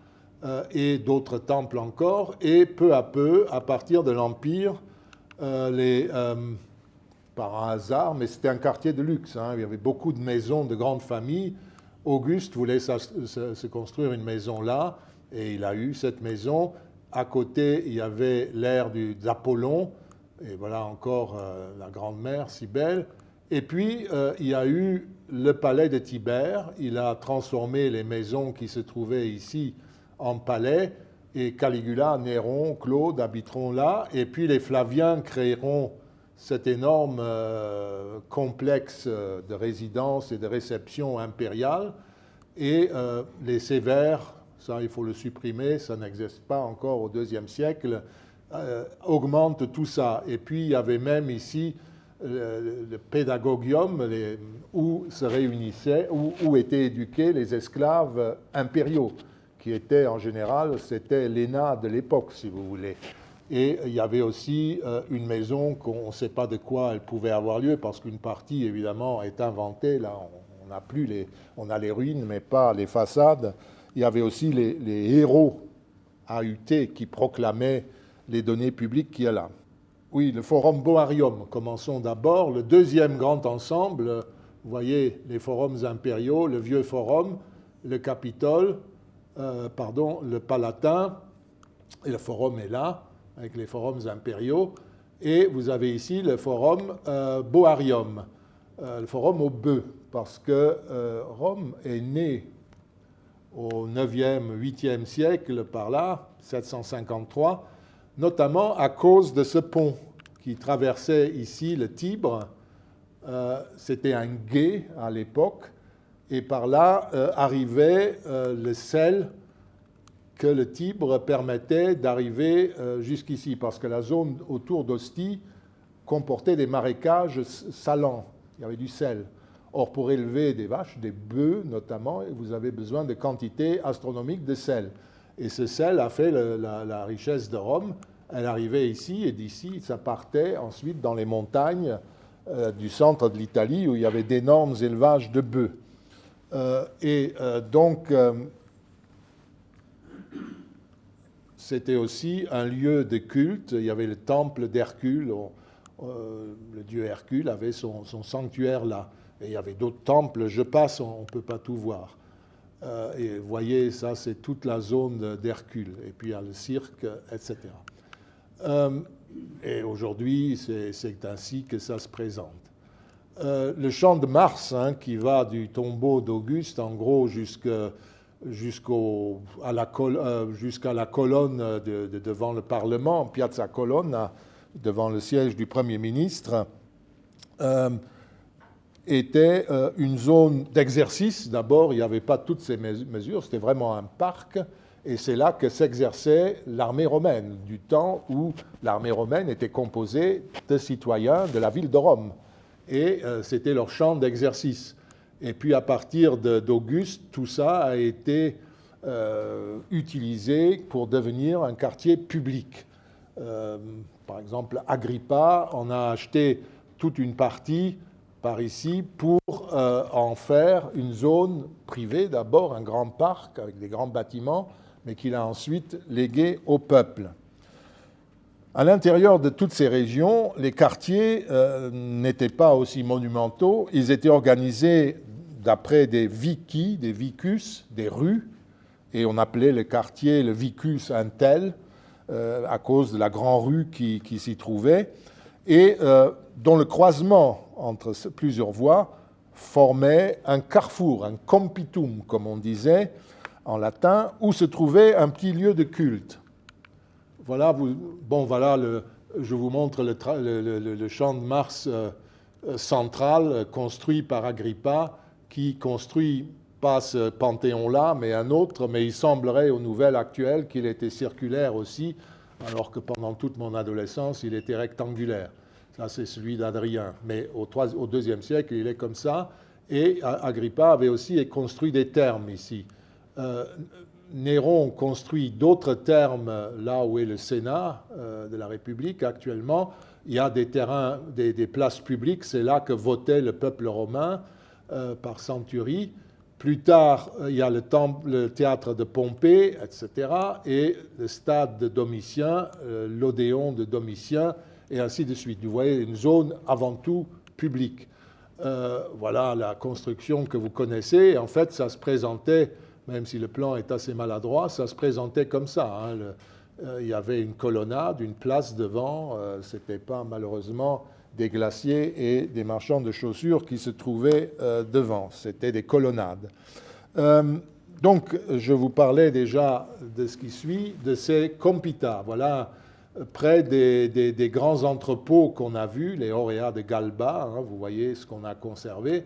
euh, et d'autres temples encore. Et peu à peu, à partir de l'Empire, euh, euh, par un hasard, mais c'était un quartier de luxe, hein, il y avait beaucoup de maisons de grandes familles. Auguste voulait se construire une maison là, et il a eu cette maison à côté, il y avait l'ère d'Apollon, Et voilà encore la grande mère, si belle. Et puis, il y a eu le palais de Tibère. Il a transformé les maisons qui se trouvaient ici en palais. Et Caligula, Néron, Claude habiteront là. Et puis les Flaviens créeront cet énorme euh, complexe de résidence et de réception impériale. Et euh, les Sévères, ça il faut le supprimer, ça n'existe pas encore au IIe siècle, euh, augmentent tout ça. Et puis il y avait même ici le, pédagogium où se réunissaient, où, étaient éduqués les esclaves impériaux, qui étaient en général, c'était l'ENA de l'époque, si vous voulez. Et il y avait aussi euh, une maison qu'on ne sait pas de quoi elle pouvait avoir lieu, parce qu'une partie, évidemment, est inventée. Là, on, a plus les, on a les ruines, mais pas les façades. Il y avait aussi les, héros AUT qui proclamaient les données publiques qu'il y là. Oui, le forum Boarium. Commençons d'abord. Le deuxième grand ensemble, vous voyez les forums impériaux, le vieux forum, le Capitole, euh, pardon, le Palatin, et le forum est là avec les forums impériaux. Et vous avez ici le forum euh, Boarium, euh, le forum au bœuf, parce que Rome est née au 9e, 8e siècle par là, 753, notamment à cause de ce pont qui traversait ici le Tibre. C'était un gué à l'époque, et par là arrivait le sel que le Tibre permettait d'arriver euh, jusqu'ici, parce que la zone autour d'Ostie comportait des marécages salants, il y avait du sel. Or, pour élever des vaches, des bœufs notamment, vous avez besoin de quantités astronomiques de sel. Et ce sel a fait la, richesse de Rome. Elle arrivait ici, et d'ici, ça partait ensuite dans les montagnes euh, du centre de l'Italie, où il y avait d'énormes élevages de bœufs. Euh, et donc, c'était aussi un lieu de culte. Il y avait le temple d'Hercule. Euh, le dieu Hercule avait son, sanctuaire là. Et il y avait d'autres temples. Je passe, on ne peut pas tout voir. Euh, et vous voyez, ça, c'est toute la zone d'Hercule. Et puis il y a le cirque, etc. Euh, et aujourd'hui, c'est ainsi que ça se présente. le champ de Mars, hein, qui va du tombeau d'Auguste, en gros, jusqu'à jusqu'à la, euh, la, colonne devant le Parlement, Piazza Colonna, devant le siège du Premier ministre, euh, était euh, une zone d'exercice. D'abord, il n'y avait pas toutes ces mesures, c'était vraiment un parc, et c'est là que s'exerçait l'armée romaine, du temps où l'armée romaine était composée de citoyens de la ville de Rome, et c'était leur champ d'exercice. Et puis à partir d'Auguste, tout ça a été euh, utilisé pour devenir un quartier public. Euh, par exemple, Agrippa en a acheté toute une partie par ici pour euh, en faire une zone privée, d'abord un grand parc avec des grands bâtiments, mais qu'il a ensuite légué au peuple. À l'intérieur de toutes ces régions, les quartiers n'étaient pas aussi monumentaux. Ils étaient organisés d'après des vicus, des vicus, des rues, et on appelait le quartier le vicus Intel, euh, à cause de la grande rue qui, s'y trouvait, et euh, dont le croisement entre plusieurs voies formait un carrefour, un compitum, comme on disait en latin, où se trouvait un petit lieu de culte. Voilà, bon, voilà, le, je vous montre le, champ de Mars euh, central construit par Agrippa qui construit pas ce panthéon-là, mais un autre, mais il semblerait aux nouvelles actuelles qu'il était circulaire aussi, alors que pendant toute mon adolescence, il était rectangulaire. Ça, c'est celui d'Adrien. Mais au, au deuxième siècle, il est comme ça. Et Agrippa avait aussi construit des thermes ici. Euh, Néron construit d'autres termes là où est le Sénat euh, de la République actuellement. Il y a des terrains, des places publiques, c'est là que votait le peuple romain. Euh, par Centurie. Plus tard, il y a le, le, théâtre de Pompée, etc., et le stade de Domitien, l'Odéon de Domitien, et ainsi de suite. Vous voyez, une zone avant tout publique. voilà la construction que vous connaissez. En fait, ça se présentait, même si le plan est assez maladroit, ça se présentait comme ça. Hein. il y avait une colonnade, une place devant. Ce n'était pas malheureusement des glaciers et des marchands de chaussures qui se trouvaient devant. C'était des colonnades. donc, je vous parlais déjà de ce qui suit, de ces compitas. Voilà près des, grands entrepôts qu'on a vus, les Auréas de Galba, hein, vous voyez ce qu'on a conservé,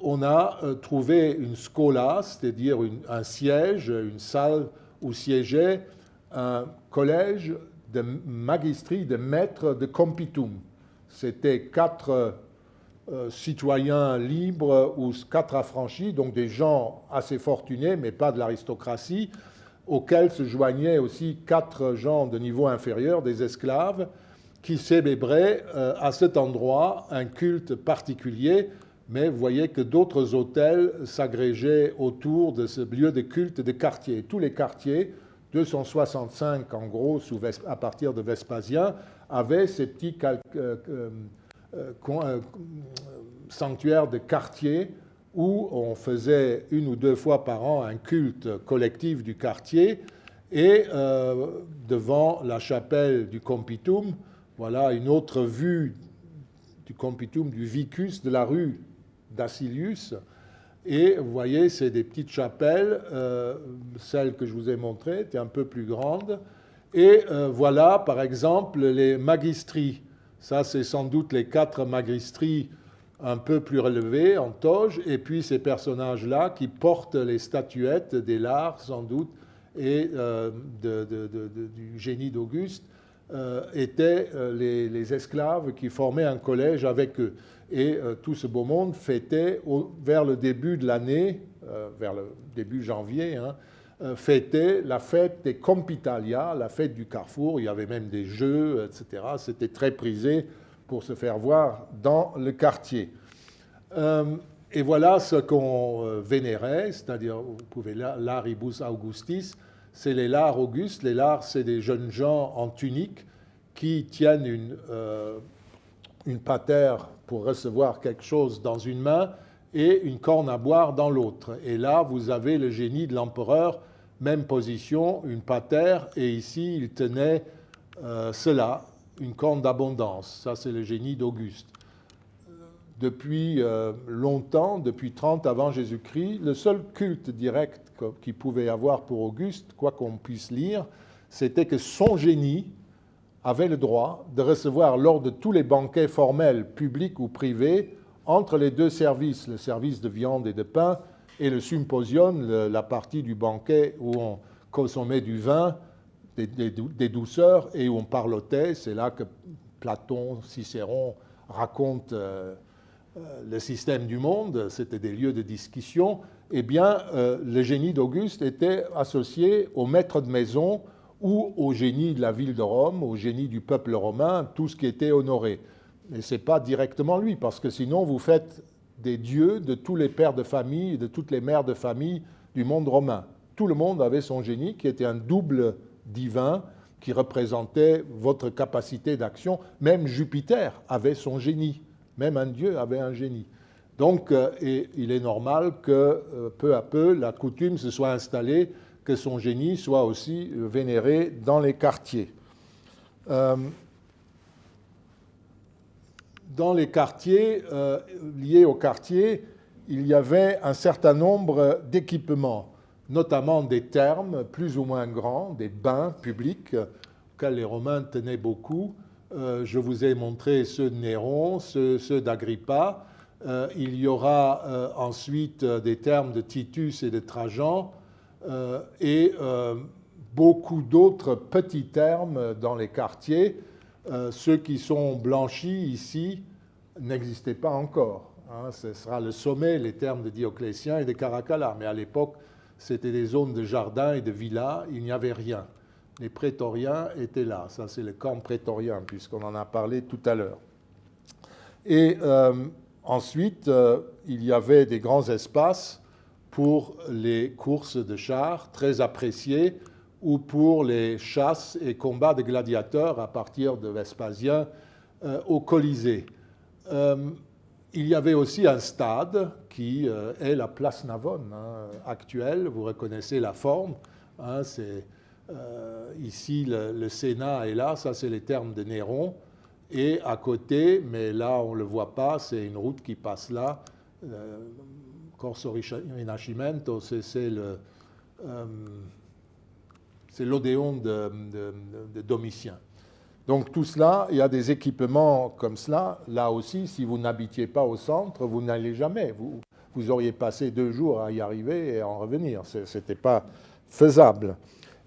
on a euh, trouvé une scola, c'est-à-dire un siège, une salle où siégeait un collège de magistri, de maîtres de compitum. C'était quatre euh, citoyens libres ou quatre affranchis, donc des gens assez fortunés, mais pas de l'aristocratie, auxquels se joignaient aussi quatre gens de niveau inférieur, des esclaves, qui célébraient euh, à cet endroit un culte particulier, mais vous voyez que d'autres hôtels s'agrégeaient autour de ce lieu de culte de quartier. Tous les quartiers, 265 en gros à partir de Vespasien, avaient ces petits euh, euh, sanctuaires de quartier où on faisait une ou deux fois par an un culte collectif du quartier et euh, devant la chapelle du Compitum, voilà une autre vue du Compitum, du Vicus de la rue d'Assilius. Et vous voyez, c'est des petites chapelles, euh, celle que je vous ai montrée était un peu plus grande. Et euh, voilà, par exemple, les magistries. Ça, c'est sans doute les quatre magistries un peu plus relevé en toge, et puis ces personnages-là qui portent les statuettes des lards, sans doute, et euh, du génie d'Auguste, euh, étaient euh, les, esclaves qui formaient un collège avec eux. Et tout ce beau monde fêtait, vers le début de l'année, vers le début janvier, hein, fêtait la fête des Compitalia, la fête du carrefour. Il y avait même des jeux, etc. C'était très prisé pour se faire voir dans le quartier. Euh, et voilà ce qu'on euh, vénérait, c'est-à-dire, vous pouvez, l'aribus augustis, c'est les lards augustes. Les lards, c'est des jeunes gens en tunique qui tiennent une, euh, une patère pour recevoir quelque chose dans une main et une corne à boire dans l'autre. Et là, vous avez le génie de l'empereur, même position, une patère, et ici, il tenait cela, une corne d'abondance. Ça, c'est le génie d'Auguste. Depuis euh, longtemps, depuis 30 avant Jésus-Christ, le seul culte direct qu'il pouvait avoir pour Auguste, quoi qu'on puisse lire, c'était que son génie avait le droit de recevoir lors de tous les banquets formels, publics ou privés, entre les deux services, le service de viande et de pain et le symposium, la partie du banquet où on consommait du vin, des, douceurs et où on parlotait. C'est là que Platon, Cicéron racontent euh, euh, le système du monde, c'était des lieux de discussion. Eh bien, euh, le génie d'Auguste était associé au maître de maison ou au génie de la ville de Rome, au génie du peuple romain, tout ce qui était honoré. Mais ce n'est pas directement lui, parce que sinon vous faites des dieux de tous les pères de famille et de toutes les mères de famille du monde romain. Tout le monde avait son génie qui était un double divin qui représentait votre capacité d'action. Même Jupiter avait son génie, même un dieu avait un génie. Donc euh, il est normal que euh, peu à peu la coutume se soit installée que son génie soit aussi euh, vénéré dans les quartiers. dans les quartiers, liés aux quartiers, il y avait un certain nombre d'équipements notamment des thermes plus ou moins grands, des bains publics auxquels les Romains tenaient beaucoup. Euh, je vous ai montré ceux de Néron, ceux, d'Agrippa. Euh, il y aura euh, ensuite des thermes de Titus et de Trajan et beaucoup d'autres petits thermes dans les quartiers. ceux qui sont blanchis ici n'existaient pas encore. Hein. ce sera le sommet, les thermes de Dioclétien et de Caracalla. Mais à l'époque, c'était des zones de jardins et de villas, il n'y avait rien. Les prétoriens étaient là, ça c'est le camp prétorien, puisqu'on en a parlé tout à l'heure. Et euh, ensuite, euh, il y avait des grands espaces pour les courses de chars, très appréciés, ou pour les chasses et combats de gladiateurs à partir de Vespasien euh, au Colisée il y avait aussi un stade qui euh, est la place Navone hein, actuelle. Vous reconnaissez la forme. Hein, c'est ici, le, Sénat est là, ça c'est les termes de Néron. Et à côté, mais là on ne le voit pas, c'est une route qui passe là, Corso Rinascimento, c'est le c'est l'Odéon de, Domitien. Donc tout cela, il y a des équipements comme cela. Là aussi, si vous n'habitiez pas au centre, vous n'allez jamais. Vous, vous auriez passé deux jours à y arriver et à en revenir. Ce n'était pas faisable.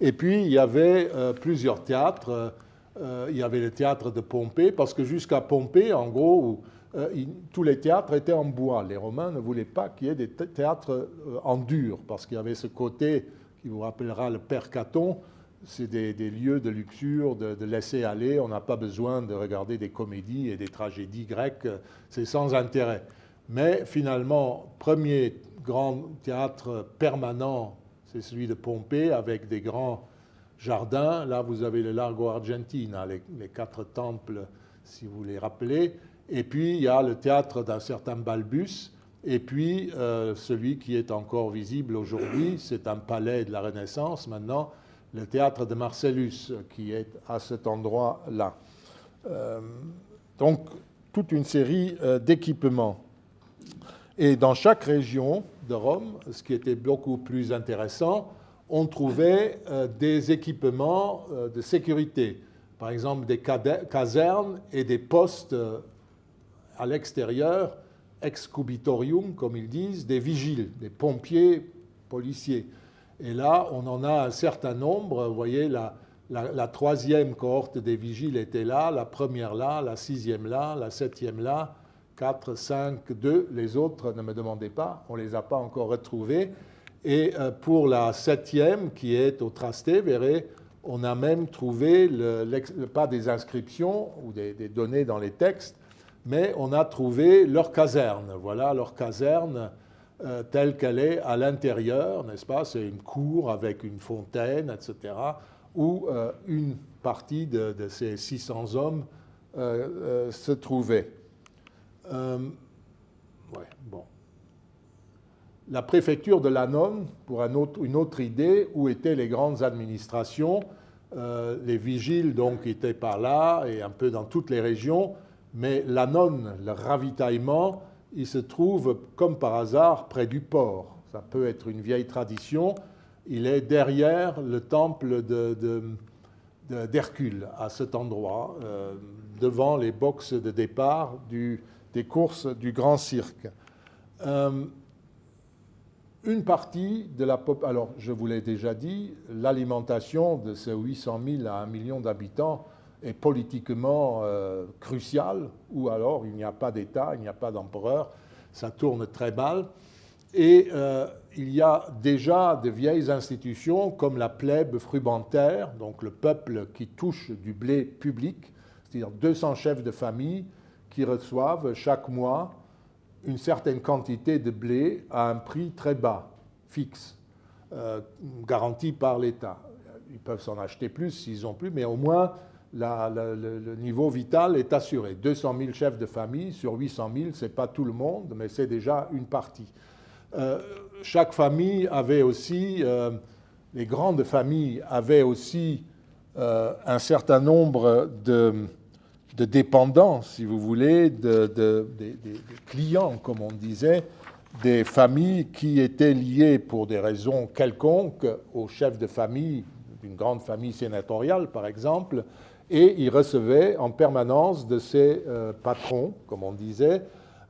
Et puis, il y avait euh, plusieurs théâtres. Euh, il y avait le théâtre de Pompée, parce que jusqu'à Pompée, en gros, euh, tous les théâtres étaient en bois. Les Romains ne voulaient pas qu'il y ait des théâtres en dur, parce qu'il y avait ce côté qui vous rappellera le Père Caton, c'est des, lieux de luxure, de, laisser aller. On n'a pas besoin de regarder des comédies et des tragédies grecques, c'est sans intérêt. Mais finalement, premier grand théâtre permanent, c'est celui de Pompée, avec des grands jardins. Là, vous avez le Largo Argentina, les, quatre temples, si vous les rappelez. Et puis, il y a le théâtre d'un certain Balbus, et puis, euh, celui qui est encore visible aujourd'hui, c'est un palais de la Renaissance maintenant, le théâtre de Marcellus, qui est à cet endroit-là. Euh, donc, toute une série euh, d'équipements. Et dans chaque région de Rome, ce qui était beaucoup plus intéressant, on trouvait des équipements de sécurité. Par exemple, des casernes et des postes à l'extérieur excubitorium, comme ils disent, des vigiles, des pompiers policiers. Et là, on en a un certain nombre. Vous voyez, la, troisième cohorte des vigiles était là, la première là, la sixième là, la septième là, 4, 5, 2. Les autres, ne me demandez pas, on ne les a pas encore retrouvés. Et euh, pour la septième, qui est au Trasté, verrez, on a même trouvé, pas des inscriptions ou des, des données dans les textes, mais on a trouvé leur caserne. Voilà leur caserne euh, telle qu'elle est à l'intérieur, n'est-ce pas? C'est une cour avec une fontaine, etc., où euh, une partie de, ces 600 hommes euh, se trouvait. bon. La préfecture de Lannon, pour une autre idée, où étaient les grandes administrations, les vigiles donc étaient par là et un peu dans toutes les régions, mais l'anon, le ravitaillement, il se trouve comme par hasard près du port. Ça peut être une vieille tradition. Il est derrière le temple d'Hercule, à cet endroit, euh, devant les boxes de départ des courses du Grand Cirque. Euh, une partie de la population, alors je vous l'ai déjà dit, l'alimentation de ces 800 000 à 1 million d'habitants est politiquement euh, crucial, ou alors il n'y a pas d'État, il n'y a pas d'empereur, ça tourne très mal. Et euh, il y a déjà de vieilles institutions comme la plèbe frumentaire, donc le peuple qui touche du blé public, c'est-à-dire 200 chefs de famille qui reçoivent chaque mois une certaine quantité de blé à un prix très bas, fixe, euh, garanti par l'État. Ils peuvent s'en acheter plus s'ils ont plus, mais au moins le, niveau vital est assuré. 200 000 chefs de famille sur 800 000, ce n'est pas tout le monde, mais c'est déjà une partie. Euh, chaque famille avait aussi, euh, les grandes familles avaient aussi euh, un certain nombre de, dépendants, si vous voulez, de, de, clients, comme on disait, des familles qui étaient liées pour des raisons quelconques aux chefs de famille d'une grande famille sénatoriale, par exemple, et il recevait en permanence de ses euh, patrons, comme on disait,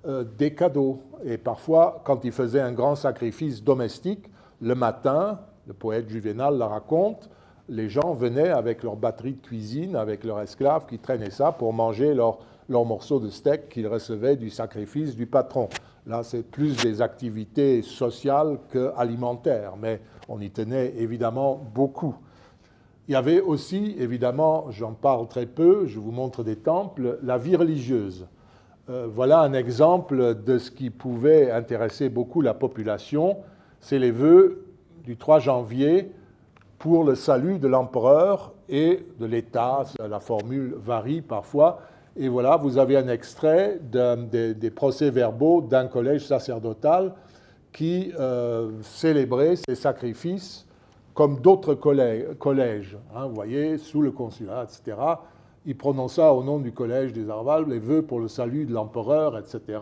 euh, des cadeaux. Et parfois, quand il faisait un grand sacrifice domestique, le matin, le poète Juvénal la raconte, les gens venaient avec leur batterie de cuisine, avec leurs esclaves qui traînaient ça pour manger leur, leur morceau de steak qu'ils recevaient du sacrifice du patron. Là, c'est plus des activités sociales qu'alimentaires, mais on y tenait évidemment beaucoup. Il y avait aussi, évidemment, j'en parle très peu, je vous montre des temples, la vie religieuse. Euh, voilà un exemple de ce qui pouvait intéresser beaucoup la population. C'est les vœux du 3 janvier pour le salut de l'empereur et de l'État. La formule varie parfois. Et voilà, vous avez un extrait des, procès-verbaux d'un collège sacerdotal qui euh, célébrait ces sacrifices comme d'autres collèges, hein, vous voyez, sous le consulat, etc. Il prononça au nom du collège des Arvales les vœux pour le salut de l'empereur, etc.,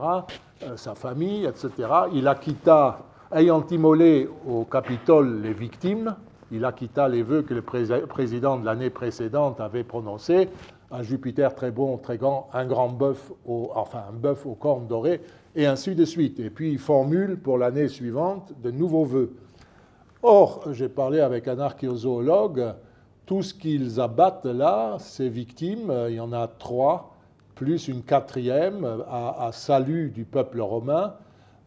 euh, sa famille, etc. Il acquitta, ayant immolé au Capitole les victimes, il acquitta les vœux que le président de l'année précédente avait prononcés, un Jupiter très bon, très grand, un grand bœuf, enfin un bœuf aux cornes dorées, et ainsi de suite. Et puis il formule pour l'année suivante de nouveaux vœux. Or, j'ai parlé avec un archéozoologue, tout ce qu'ils abattent là, ces victimes, il y en a trois, plus une quatrième à, salut du peuple romain,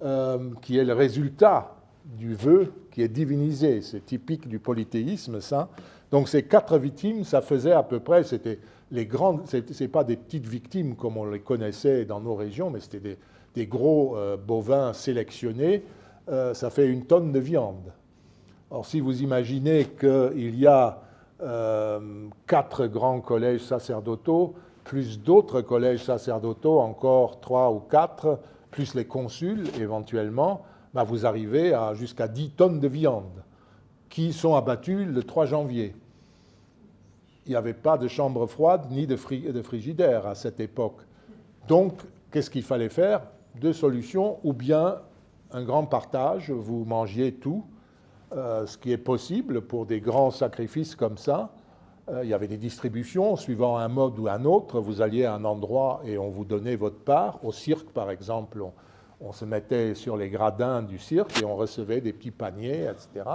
euh, qui est le résultat du vœu qui est divinisé. C'est typique du polythéisme, ça. Donc ces quatre victimes, ça faisait à peu près, c'était les grandes, c'est pas des petites victimes comme on les connaissait dans nos régions, mais c'était des, gros euh, bovins sélectionnés. Euh, ça fait une tonne de viande. Or, si vous imaginez qu'il y a euh, quatre grands collèges sacerdotaux, plus d'autres collèges sacerdotaux, encore trois ou quatre, plus les consuls éventuellement, bah, vous arrivez à jusqu'à 10 tonnes de viande qui sont abattues le 3 janvier. Il n'y avait pas de chambre froide ni de, frigidaire à cette époque. Donc, qu'est-ce qu'il fallait faire? Deux solutions, ou bien un grand partage, vous mangiez tout, euh, ce qui est possible pour des grands sacrifices comme ça. Euh, il y avait des distributions suivant un mode ou un autre. Vous alliez à un endroit et on vous donnait votre part. Au cirque, par exemple, on, se mettait sur les gradins du cirque et on recevait des petits paniers, etc.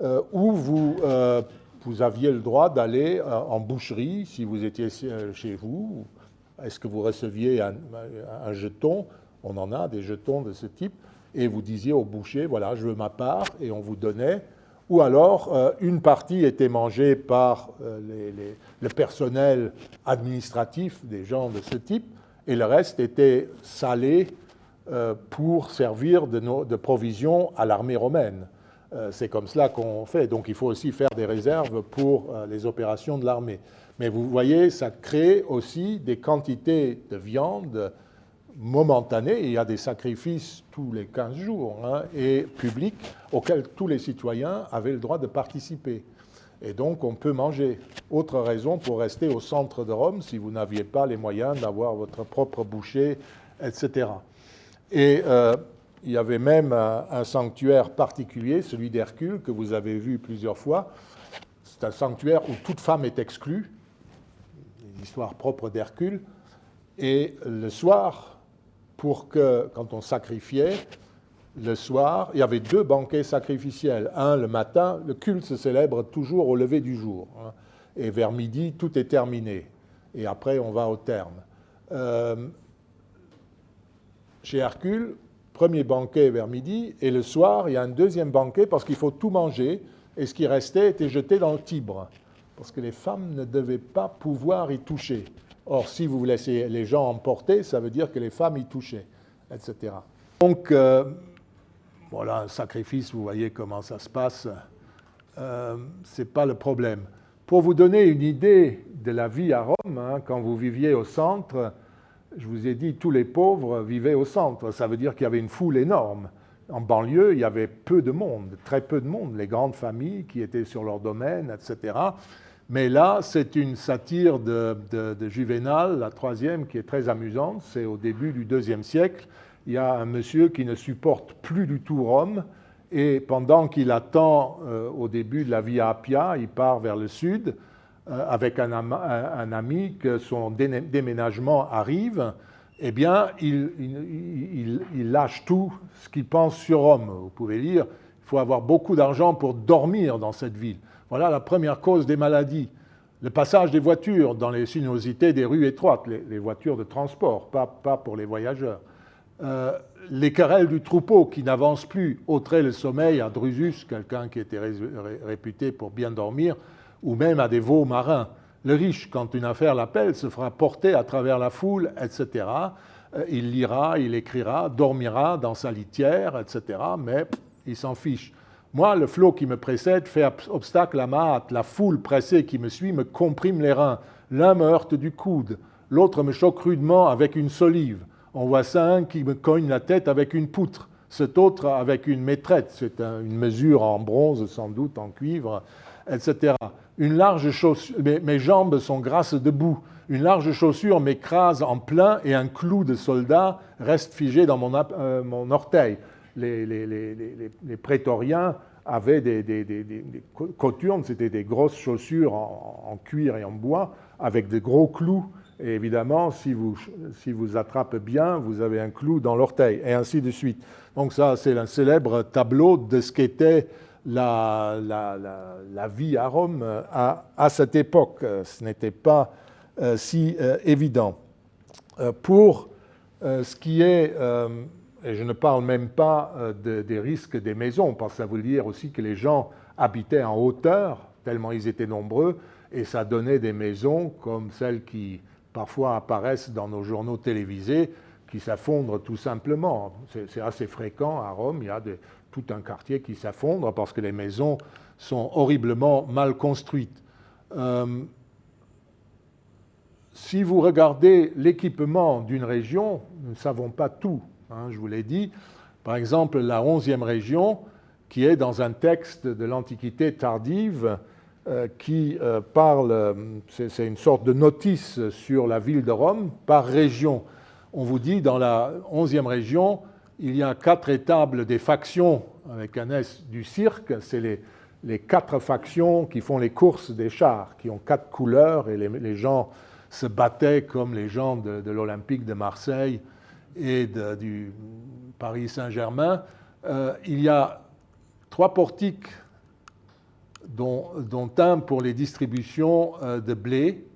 Euh, ou vous, vous aviez le droit d'aller en boucherie si vous étiez chez vous. Est-ce que vous receviez un jeton? On en a des jetons de ce type et vous disiez au boucher, voilà, je veux ma part, et on vous donnait. Ou alors, euh, une partie était mangée par euh, le personnel administratif des gens de ce type, et le reste était salé euh, pour servir de, de provision à l'armée romaine. C'est comme cela qu'on fait. Donc il faut aussi faire des réserves pour les opérations de l'armée. Mais vous voyez, ça crée aussi des quantités de viande momentané, il y a des sacrifices tous les 15 jours, hein, et publics, auxquels tous les citoyens avaient le droit de participer. Et donc, on peut manger. Autre raison pour rester au centre de Rome, si vous n'aviez pas les moyens d'avoir votre propre boucher, etc. Et euh, il y avait même un, sanctuaire particulier, celui d'Hercule, que vous avez vu plusieurs fois. C'est un sanctuaire où toute femme est exclue, une histoire propre d'Hercule. Et le soir, pour que, quand on sacrifiait, le soir, il y avait deux banquets sacrificiels. Un le matin, le culte se célèbre toujours au lever du jour. Hein. et vers midi, tout est terminé. Et après, on va au terme. Euh, chez Hercule, premier banquet vers midi, et le soir, il y a un deuxième banquet parce qu'il faut tout manger, et ce qui restait était jeté dans le Tibre, parce que les femmes ne devaient pas pouvoir y toucher. Or, si vous laissez les gens emporter, ça veut dire que les femmes y touchaient, etc. Donc, euh, voilà, un sacrifice, vous voyez comment ça se passe, euh, ce n'est pas le problème. Pour vous donner une idée de la vie à Rome, hein, quand vous viviez au centre, je vous ai dit, tous les pauvres vivaient au centre. Ça veut dire qu'il y avait une foule énorme. En banlieue, il y avait peu de monde, très peu de monde, les grandes familles qui étaient sur leur domaine, etc. Mais là, c'est une satire de, Juvénal, la troisième, qui est très amusante. C'est au début du deuxième siècle. Il y a un monsieur qui ne supporte plus du tout Rome. Et pendant qu'il attend euh, au début de la Via Appia, il part vers le sud euh, avec un, ami que son déménagement arrive. Eh bien, il lâche tout ce qu'il pense sur Rome. Vous pouvez lire, il faut avoir beaucoup d'argent pour dormir dans cette ville. Voilà la première cause des maladies. Le passage des voitures dans les sinuosités des rues étroites, les, voitures de transport, pas, pour les voyageurs. Euh, les querelles du troupeau qui n'avancent plus ôteraient le sommeil à Drusus, quelqu'un qui était réputé pour bien dormir, ou même à des veaux marins. Le riche, quand une affaire l'appelle, se fera porter à travers la foule, etc. Euh, il lira, il écrira, dormira dans sa litière, etc. Mais il s'en fiche. Moi, le flot qui me précède fait obstacle à ma hâte. La foule pressée qui me suit me comprime les reins. L'un me heurte du coude, l'autre me choque rudement avec une solive. On voit ça un qui me cogne la tête avec une poutre. cet autre avec une maîtrette, c'est une mesure en bronze sans doute, en cuivre, etc. Une large chaussure, mes, jambes sont grasses debout, une large chaussure m'écrase en plein et un clou de soldat reste figé dans mon, euh, orteil. Les, prétoriens avaient des, coturnes, c'était des grosses chaussures en, cuir et en bois avec de gros clous. Et évidemment, si vous, si vous attrapez bien, vous avez un clou dans l'orteil, et ainsi de suite. Donc ça, c'est un célèbre tableau de ce qu'était la, la, vie à Rome à, à cette époque. Ce n'était pas euh, si euh, évident. Euh, pour ce qui est, et je ne parle même pas des risques des maisons, parce que ça veut dire aussi que les gens habitaient en hauteur, tellement ils étaient nombreux, et ça donnait des maisons comme celles qui parfois apparaissent dans nos journaux télévisés, qui s'affondrent tout simplement. C'est assez fréquent à Rome, il y a tout un quartier qui s'affondre parce que les maisons sont horriblement mal construites. Si vous regardez l'équipement d'une région, nous ne savons pas tout, hein, je vous l'ai dit. Par exemple, la 11e région, qui est dans un texte de l'Antiquité tardive, euh, qui euh, parle, c'est une sorte de notice sur la ville de Rome par région. On vous dit, dans la 11e région, il y a quatre étables des factions, avec un S du cirque, c'est les, quatre factions qui font les courses des chars, qui ont quatre couleurs, et les gens se battaient comme les gens de, l'Olympique de Marseille et du Paris Saint-Germain. Euh, il y a trois portiques, dont, un pour les distributions euh, de blé.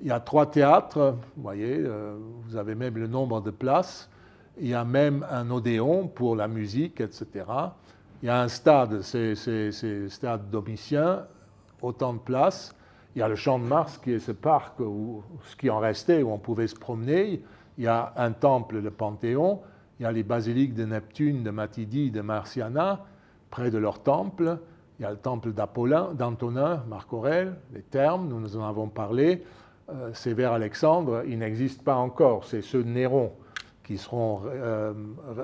Il y a trois théâtres, vous voyez, euh, vous avez même le nombre de places. Il y a même un odéon pour la musique, etc. Il y a un stade, c'est le stade Domitien, autant de places. Il y a le Champ de Mars qui est ce parc, où, ce qui en restait, où on pouvait se promener. Il y a un temple, le Panthéon. Il y a les basiliques de Neptune, de Matidie, de Marciana, près de leur temple. Il y a le temple d'Apollin, d'Antonin, Marc Aurèle, les thermes, nous nous en avons parlé. Euh, Sévère Alexandre, il n'existe pas encore. C'est ceux de Néron qui seront euh,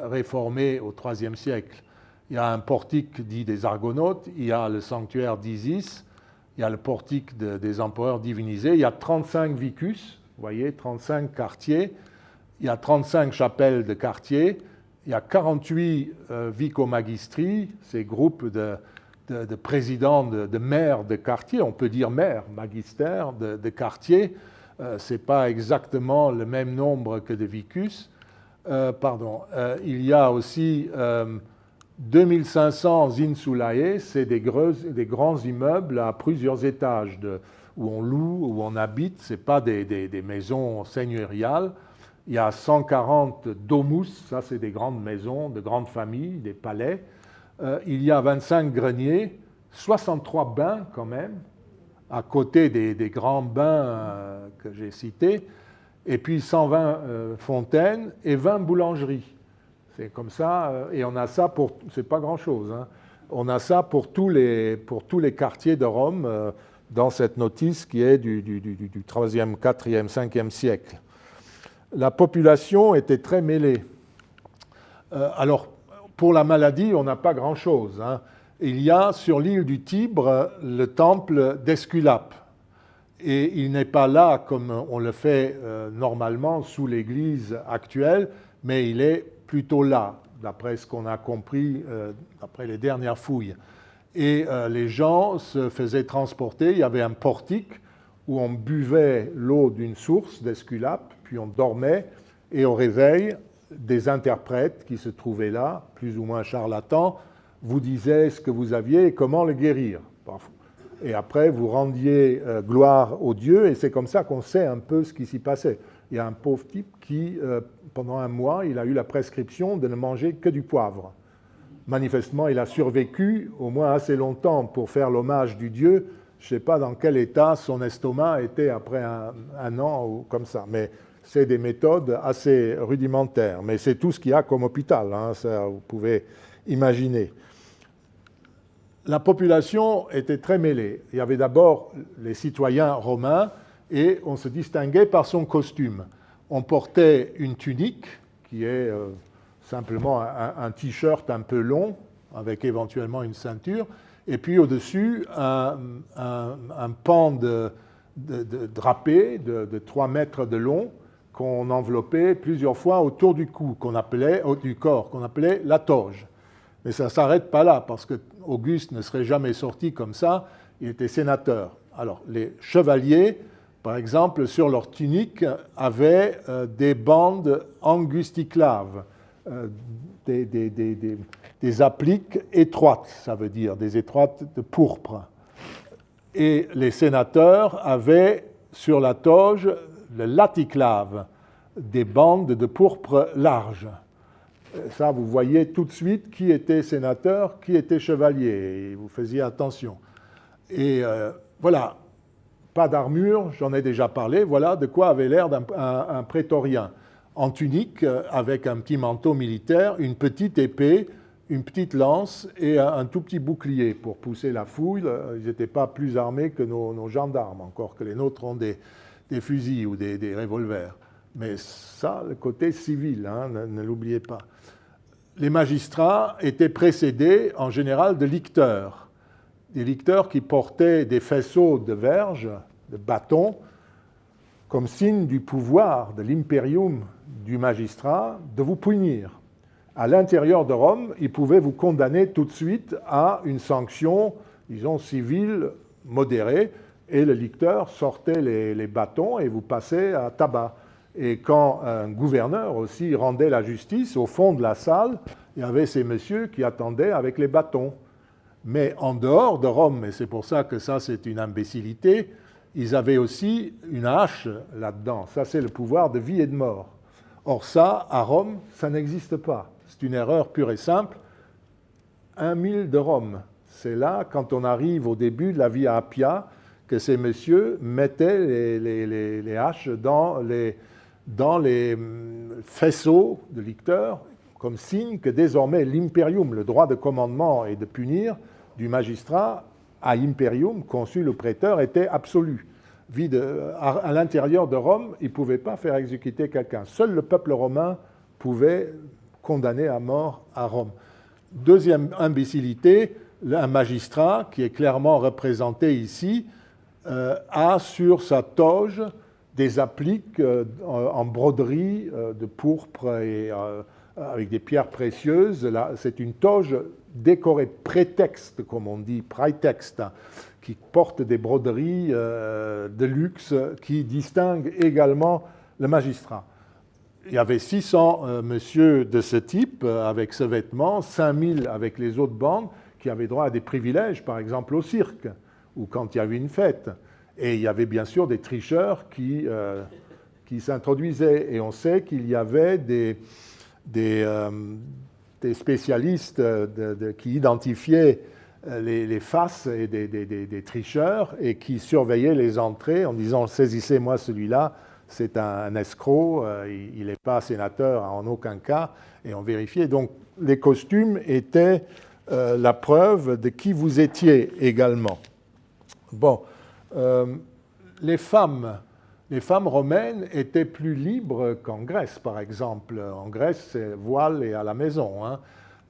réformés au IIIe siècle. Il y a un portique dit des Argonautes, il y a le sanctuaire d'Isis, il y a le portique des empereurs divinisés, il y a 35 vicus, vous voyez, 35 quartiers, il y a 35 chapelles de quartiers, il y a 48 euh, ces groupes de, présidents, de, maires de quartiers, on peut dire maires, magistères de, quartiers, euh, ce n'est pas exactement le même nombre que de vicus. Euh, pardon, il y a aussi 2500 insulae, c'est des, grands immeubles à plusieurs étages où on loue, où on habite, ce n'est pas des, maisons seigneuriales. Il y a 140 domus, ça c'est des grandes maisons, de grandes familles, des palais. Euh, il y a 25 greniers, 63 bains quand même, à côté des, grands bains euh, que j'ai cités, et puis 120 euh, fontaines et 20 boulangeries. C'est comme ça, et on a ça pour, c'est pas grand-chose, hein. on a ça pour tous, les, quartiers de Rome dans cette notice qui est du, du, du, du 3e, 4e, 5e siècle. La population était très mêlée. Euh, alors, pour la maladie, on n'a pas grand-chose. Hein. Il y a sur l'île du Tibre le temple d'Esculape. Et il n'est pas là comme on le fait normalement sous l'église actuelle, mais il est plutôt là, d'après ce qu'on a compris, euh, d'après les dernières fouilles. Et euh, les gens se faisaient transporter, il y avait un portique où on buvait l'eau d'une source d'Esculape, puis on dormait, et au réveil, des interprètes qui se trouvaient là, plus ou moins charlatans, vous disaient ce que vous aviez et comment le guérir. Et après, vous rendiez euh, gloire au Dieu, et c'est comme ça qu'on sait un peu ce qui s'y passait. Il y a un pauvre type qui, pendant un mois, il a eu la prescription de ne manger que du poivre. Manifestement, il a survécu au moins assez longtemps pour faire l'hommage du Dieu. Je ne sais pas dans quel état son estomac était après un, an ou comme ça, mais c'est des méthodes assez rudimentaires. Mais c'est tout ce qu'il y a comme hôpital, hein, vous pouvez imaginer. La population était très mêlée. Il y avait d'abord les citoyens romains et on se distinguait par son costume on portait une tunique qui est, euh, simplement un, t-shirt un peu long, avec éventuellement une ceinture, et puis au-dessus, un, pan de, drapé de, 3 mètres de long qu'on enveloppait plusieurs fois autour du cou, qu'on appelait, du corps, qu'on appelait la toge. Mais ça ne s'arrête pas là, parce que Auguste ne serait jamais sorti comme ça, il était sénateur. Alors, les chevaliers, par exemple, sur leur tunique, avaient euh, des bandes angusticlaves, euh, des, appliques étroites, ça veut dire, des étroites de pourpre. Et les sénateurs avaient sur la toge le laticlave, des bandes de pourpre larges. Ça, vous voyez tout de suite qui était sénateur, qui était chevalier, et vous faisiez attention. Et euh, voilà, pas d'armure, j'en ai déjà parlé, voilà de quoi avait l'air un, prétorien. En tunique, euh, avec un petit manteau militaire, une petite épée, une petite lance et un, tout petit bouclier pour pousser la fouille. Ils n'étaient pas plus armés que nos, gendarmes, encore que les nôtres ont des, fusils ou des, revolvers. Mais ça, le côté civil, hein, ne l'oubliez pas. Les magistrats étaient précédés en général de licteurs des licteurs qui portaient des faisceaux de verges, de bâtons, comme signe du pouvoir, de l'imperium du magistrat, de vous punir. À l'intérieur de Rome, il pouvait vous condamner tout de suite à une sanction, disons, civile modérée, et le licteur sortait les, bâtons et vous passait à tabac. Et quand un gouverneur aussi rendait la justice, au fond de la salle, il y avait ces messieurs qui attendaient avec les bâtons. Mais en dehors de Rome, et c'est pour ça que ça c'est une imbécilité, ils avaient aussi une hache là-dedans. Ça c'est le pouvoir de vie et de mort. Or ça, à Rome, ça n'existe pas. C'est une erreur pure et simple. Un mille de Rome. C'est là, quand on arrive au début de la Via Appia, que ces messieurs mettaient les, haches dans les, hum, faisceaux de licteurs comme signe que désormais l'imperium, le droit de commandement et de punir du magistrat à imperium, consul ou prêteur, était absolu. À l'intérieur de Rome, il ne pouvait pas faire exécuter quelqu'un. Seul le peuple romain pouvait condamner à mort à Rome. Deuxième imbécilité, un magistrat, qui est clairement représenté ici, euh, a sur sa toge des appliques euh, en broderie euh, de pourpre et avec des pierres précieuses. C'est une toge décorée prétexte, comme on dit, prétexte, qui porte des broderies de luxe qui distinguent également le magistrat. Il y avait 600 euh, monsieur de ce type avec ce vêtement, 5000 avec les autres bandes qui avaient droit à des privilèges, par exemple au cirque ou quand il y avait une fête. Et il y avait bien sûr des tricheurs qui, qui s'introduisaient. Et on sait qu'il y avait des, euh, des, spécialistes qui identifiaient euh, les, faces des, tricheurs et qui surveillaient les entrées en disant saisissez-moi celui-là, c'est un, escroc, euh, il n'est pas sénateur en aucun cas, et on vérifiait. Donc les costumes étaient la preuve de qui vous étiez également. Bon, les femmes les femmes romaines étaient plus libres qu'en Grèce, par exemple. En Grèce, c'est voile et à la maison. Hein.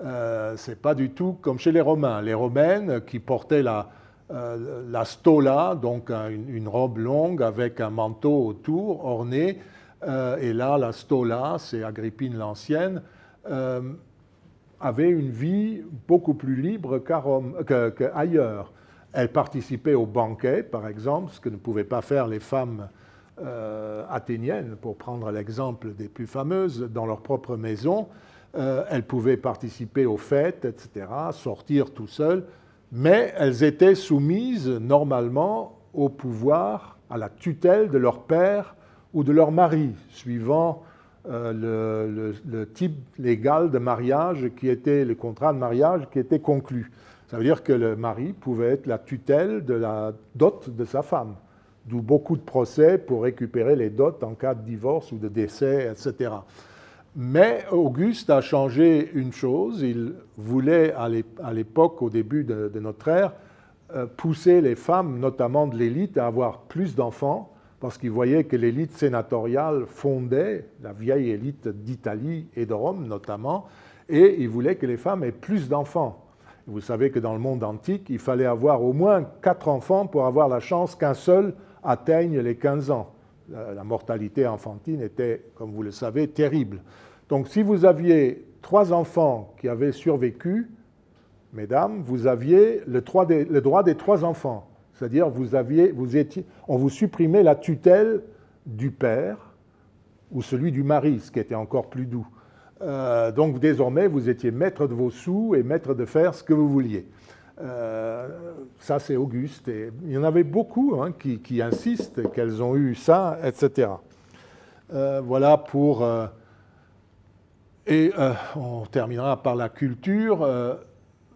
Euh, Ce n'est pas du tout comme chez les Romains. Les Romaines qui portaient la, euh, la stola, donc une, robe longue avec un manteau autour, orné, euh, et là, la stola, c'est Agrippine l'Ancienne, avait une vie beaucoup plus libre qu'ailleurs. Elle participait aux banquets, par exemple, ce que ne pouvaient pas faire les femmes euh, athéniennes, pour prendre l'exemple des plus fameuses, dans leur propre maison. Euh, elles pouvaient participer aux fêtes, etc., sortir tout seules, mais elles étaient soumises normalement au pouvoir, à la tutelle de leur père ou de leur mari, suivant euh, le, type légal de mariage qui était, le contrat de mariage qui était conclu. Ça veut dire que le mari pouvait être la tutelle de la dot de sa femme d'où beaucoup de procès pour récupérer les dots en cas de divorce ou de décès, etc. Mais Auguste a changé une chose, il voulait à l'époque, au début de, notre ère, euh, pousser les femmes, notamment de l'élite, à avoir plus d'enfants parce qu'ils voyaient que l'élite sénatoriale fondait, la vieille élite d'Italie et de Rome notamment, et ils voulaient que les femmes aient plus d'enfants. Vous savez que dans le monde antique, il fallait avoir au moins quatre enfants pour avoir la chance qu'un seul atteigne les 15 ans. La mortalité enfantine était, comme vous le savez, terrible. Donc si vous aviez trois enfants qui avaient survécu, mesdames, vous aviez le droit des, trois enfants. C'est-à-dire, vous on vous supprimait la tutelle du père ou celui du mari, ce qui était encore plus doux. Euh, donc désormais, vous étiez maître de vos sous et maître de faire ce que vous vouliez. Euh, ça, c'est Auguste. Il y en avait beaucoup hein, qui, insistent qu'elles ont eu ça, etc. Euh, voilà pour... et on terminera par la culture.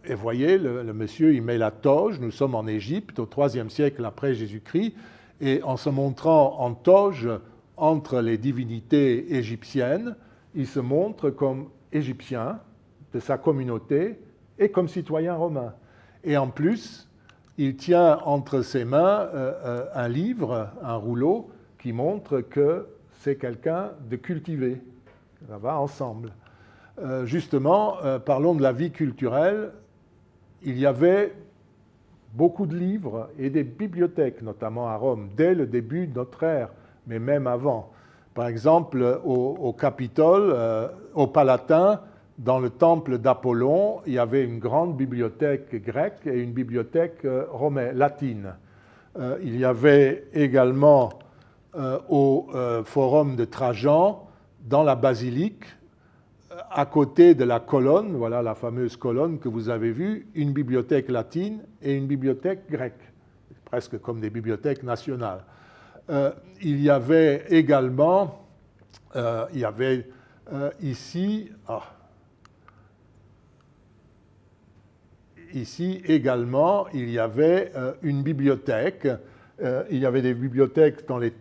et voyez, le, monsieur, il met la toge. Nous sommes en Égypte, au IIIe siècle après Jésus-Christ. Et en se montrant en toge entre les divinités égyptiennes, il se montre comme égyptien de sa communauté et comme citoyen romain. Et en plus, il tient entre ses mains euh, euh, un livre, un rouleau, qui montre que c'est quelqu'un de cultivé. Ça va ensemble. Euh, justement, parlons de la vie culturelle. Il y avait beaucoup de livres et des bibliothèques, notamment à Rome, dès le début de notre ère, mais même avant. Par exemple, au, Capitole, euh, au Palatin, dans le temple d'Apollon, il y avait une grande bibliothèque grecque et une bibliothèque euh, romaine, latine. Euh, il y avait également au forum de Trajan, dans la basilique, à côté de la colonne, voilà la fameuse colonne que vous avez vue, une bibliothèque latine et une bibliothèque grecque, presque comme des bibliothèques nationales. Euh, il y avait également, euh, il y avait euh, ici, ah, ici également, il y avait une bibliothèque. il y avait des bibliothèques dans les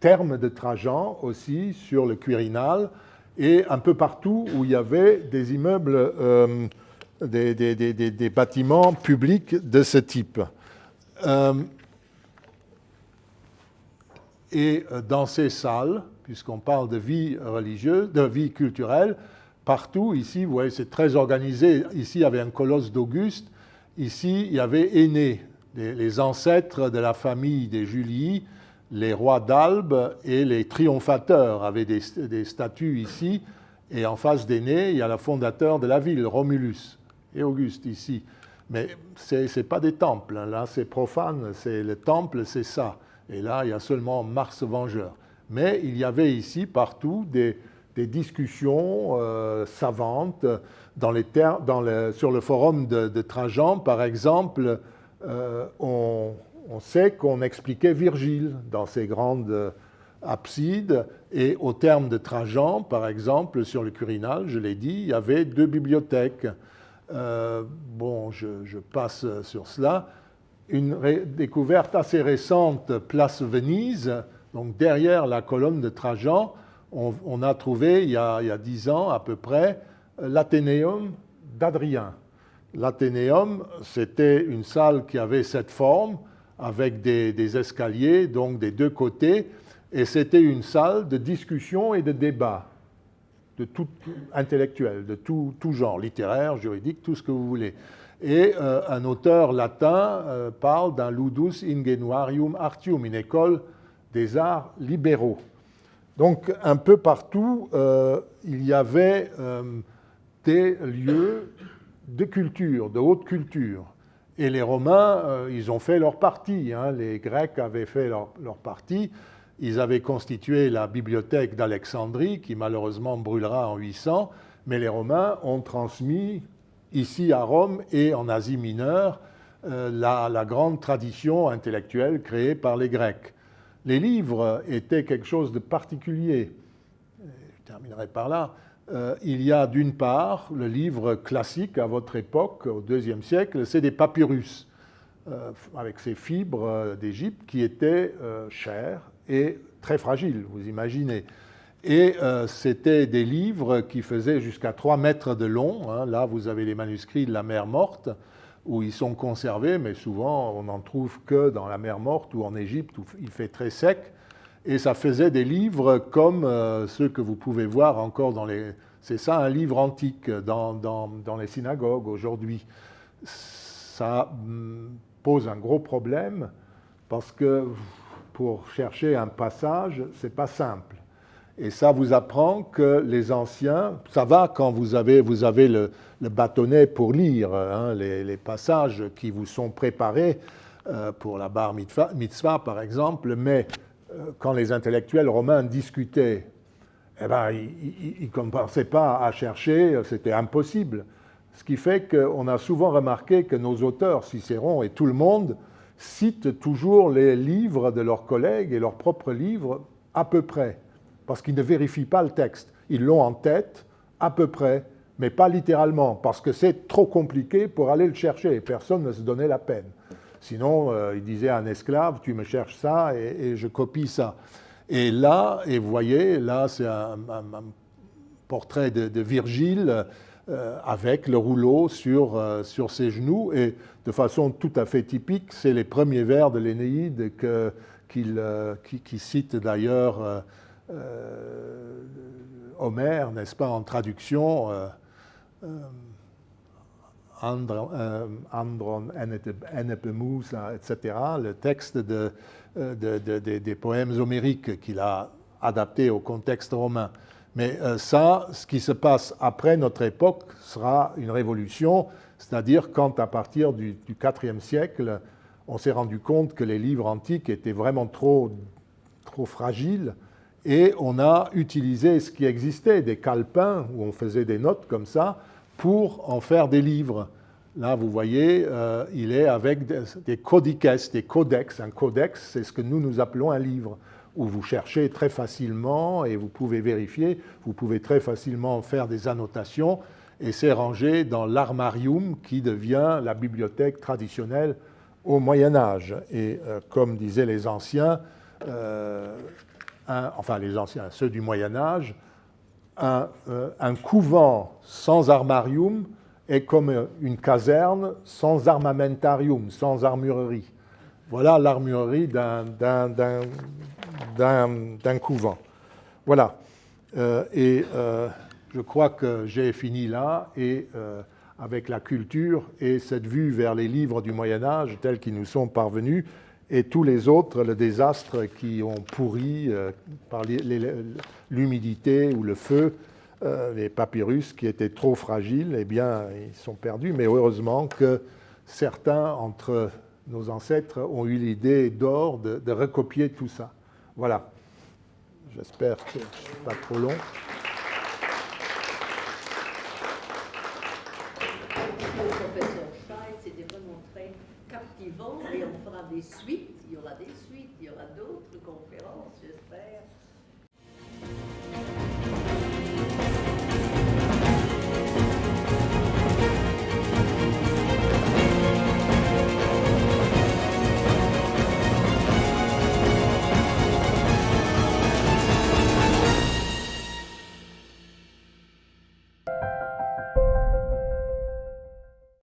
termes de Trajan aussi, sur le Quirinal, et un peu partout où il y avait des immeubles, des, des, bâtiments publics de ce type. Et euh, dans ces salles, puisqu'on parle de vie religieuse, de vie culturelle, partout, ici, vous voyez, c'est très organisé. Ici, il y avait un colosse d'Auguste. Ici, il y avait Aîné, les ancêtres de la famille des Julii, les rois d'Albe et les triomphateurs avaient des, des statues ici. Et en face d'Aîné, il y a le fondateur de la ville, Romulus, et Auguste ici. Mais ce n'est pas des temples, hein. là c'est profane, c'est le temple, c'est ça. Et là, il y a seulement Mars Vengeur. Mais il y avait ici partout des, discussions euh, savantes sur le forum de, Trajan, par exemple, euh, on, sait qu'on expliquait Virgile dans ses grandes absides, et au terme de Trajan, par exemple, sur le Quirinal, je l'ai dit, il y avait deux bibliothèques. Euh, bon, je, passe sur cela une découverte assez récente, place Venise, donc derrière la colonne de Trajan, on, a trouvé il y a dix ans à peu près l'Athénéum d'Adrien. L'Athénéum, c'était une salle qui avait cette forme, avec des, escaliers, donc des deux côtés, et c'était une salle de discussion et de débat, de tout intellectuel, de tout genre, littéraire, juridique, tout ce que vous voulez et euh, un auteur latin euh, parle d'un ludus ingenuarium artium, une école des arts libéraux. Donc un peu partout, euh, il y avait des lieux de culture, de haute culture. Et les Romains, ils ont fait leur partie. Hein. Les Grecs avaient fait leur, leur, partie. Ils avaient constitué la bibliothèque d'Alexandrie, qui malheureusement brûlera en 800, mais les Romains ont transmis ici à Rome et en Asie mineure, euh, la, grande tradition intellectuelle créée par les Grecs. Les livres étaient quelque chose de particulier. Je terminerai par là. Euh, il y a d'une part le livre classique à votre époque, au IIe siècle, c'est des papyrus, euh, avec ces fibres d'Égypte qui étaient chères et très fragiles, vous imaginez. Et euh, c'était des livres qui faisaient jusqu'à 3 mètres de long. Hein. Là, vous avez les manuscrits de la mer morte, où ils sont conservés, mais souvent, on n'en trouve que dans la mer morte ou en Égypte, où il fait très sec. et ça faisait des livres comme euh, ceux que vous pouvez voir encore dans les... C'est ça un livre antique dans, dans, les synagogues aujourd'hui. Ça hum, pose un gros problème parce que pour chercher un passage, c'est pas simple. Et ça vous apprend que les anciens, ça va quand vous avez, le, bâtonnet pour lire hein, les, passages qui vous sont préparés euh, pour la bar mitzvah, par exemple, mais euh, quand les intellectuels romains discutaient, eh ben, ils ne commençaient pas à chercher, c'était impossible. Ce qui fait qu'on a souvent remarqué que nos auteurs, Cicéron et tout le monde, citent toujours les livres de leurs collègues et leurs propres livres à peu près, parce qu'ils ne vérifient pas le texte. Ils l'ont en tête à peu près, mais pas littéralement, parce que c'est trop compliqué pour aller le chercher, et personne ne se donnait la peine. Sinon, euh, il disait à un esclave, tu me cherches ça et, je copie ça. Et là, et vous voyez, là, c'est un, portrait de, Virgile euh, avec le rouleau sur, euh, sur ses genoux. Et de façon tout à fait typique, c'est les premiers vers de l'Énéide qu'il qui, cite d'ailleurs Homère, n'est-ce pas, en traduction. Euh, Andron, etc., le texte euh, des poèmes homériques qu'il a adaptés au contexte romain. Mais euh, ça, ce qui se passe après notre époque sera une révolution, c'est-à-dire quand à partir du, IVe siècle, on s'est rendu compte que les livres antiques étaient vraiment trop, trop fragiles et on a utilisé ce qui existait, des calepins où on faisait des notes comme ça, pour en faire des livres. Là, vous voyez, euh, il est avec des, codices, des codex. Un codex, c'est ce que nous, nous appelons un livre, où vous cherchez très facilement et vous pouvez vérifier, vous pouvez très facilement faire des annotations, et c'est rangé dans l'armarium qui devient la bibliothèque traditionnelle au Moyen Âge. Et euh, comme disaient les anciens, euh, enfin les anciens, ceux du Moyen Âge, euh, un, couvent sans armarium est comme une caserne sans armamentarium, sans armurerie. Voilà l'armurerie d'un couvent. Voilà. Euh, et euh, je crois que j'ai fini là, et avec la culture et cette vue vers les livres du Moyen Âge tels qu'ils nous sont parvenus, et tous les autres, le désastre qui ont pourri euh, par l'humidité ou le feu, euh, les papyrus qui étaient trop fragiles, eh bien, ils sont perdus. Mais heureusement que certains entre nos ancêtres ont eu l'idée d'or de, recopier tout ça. Voilà. J'espère que je ne suis pas trop long. captivant et on fera des suites, il y aura des suites,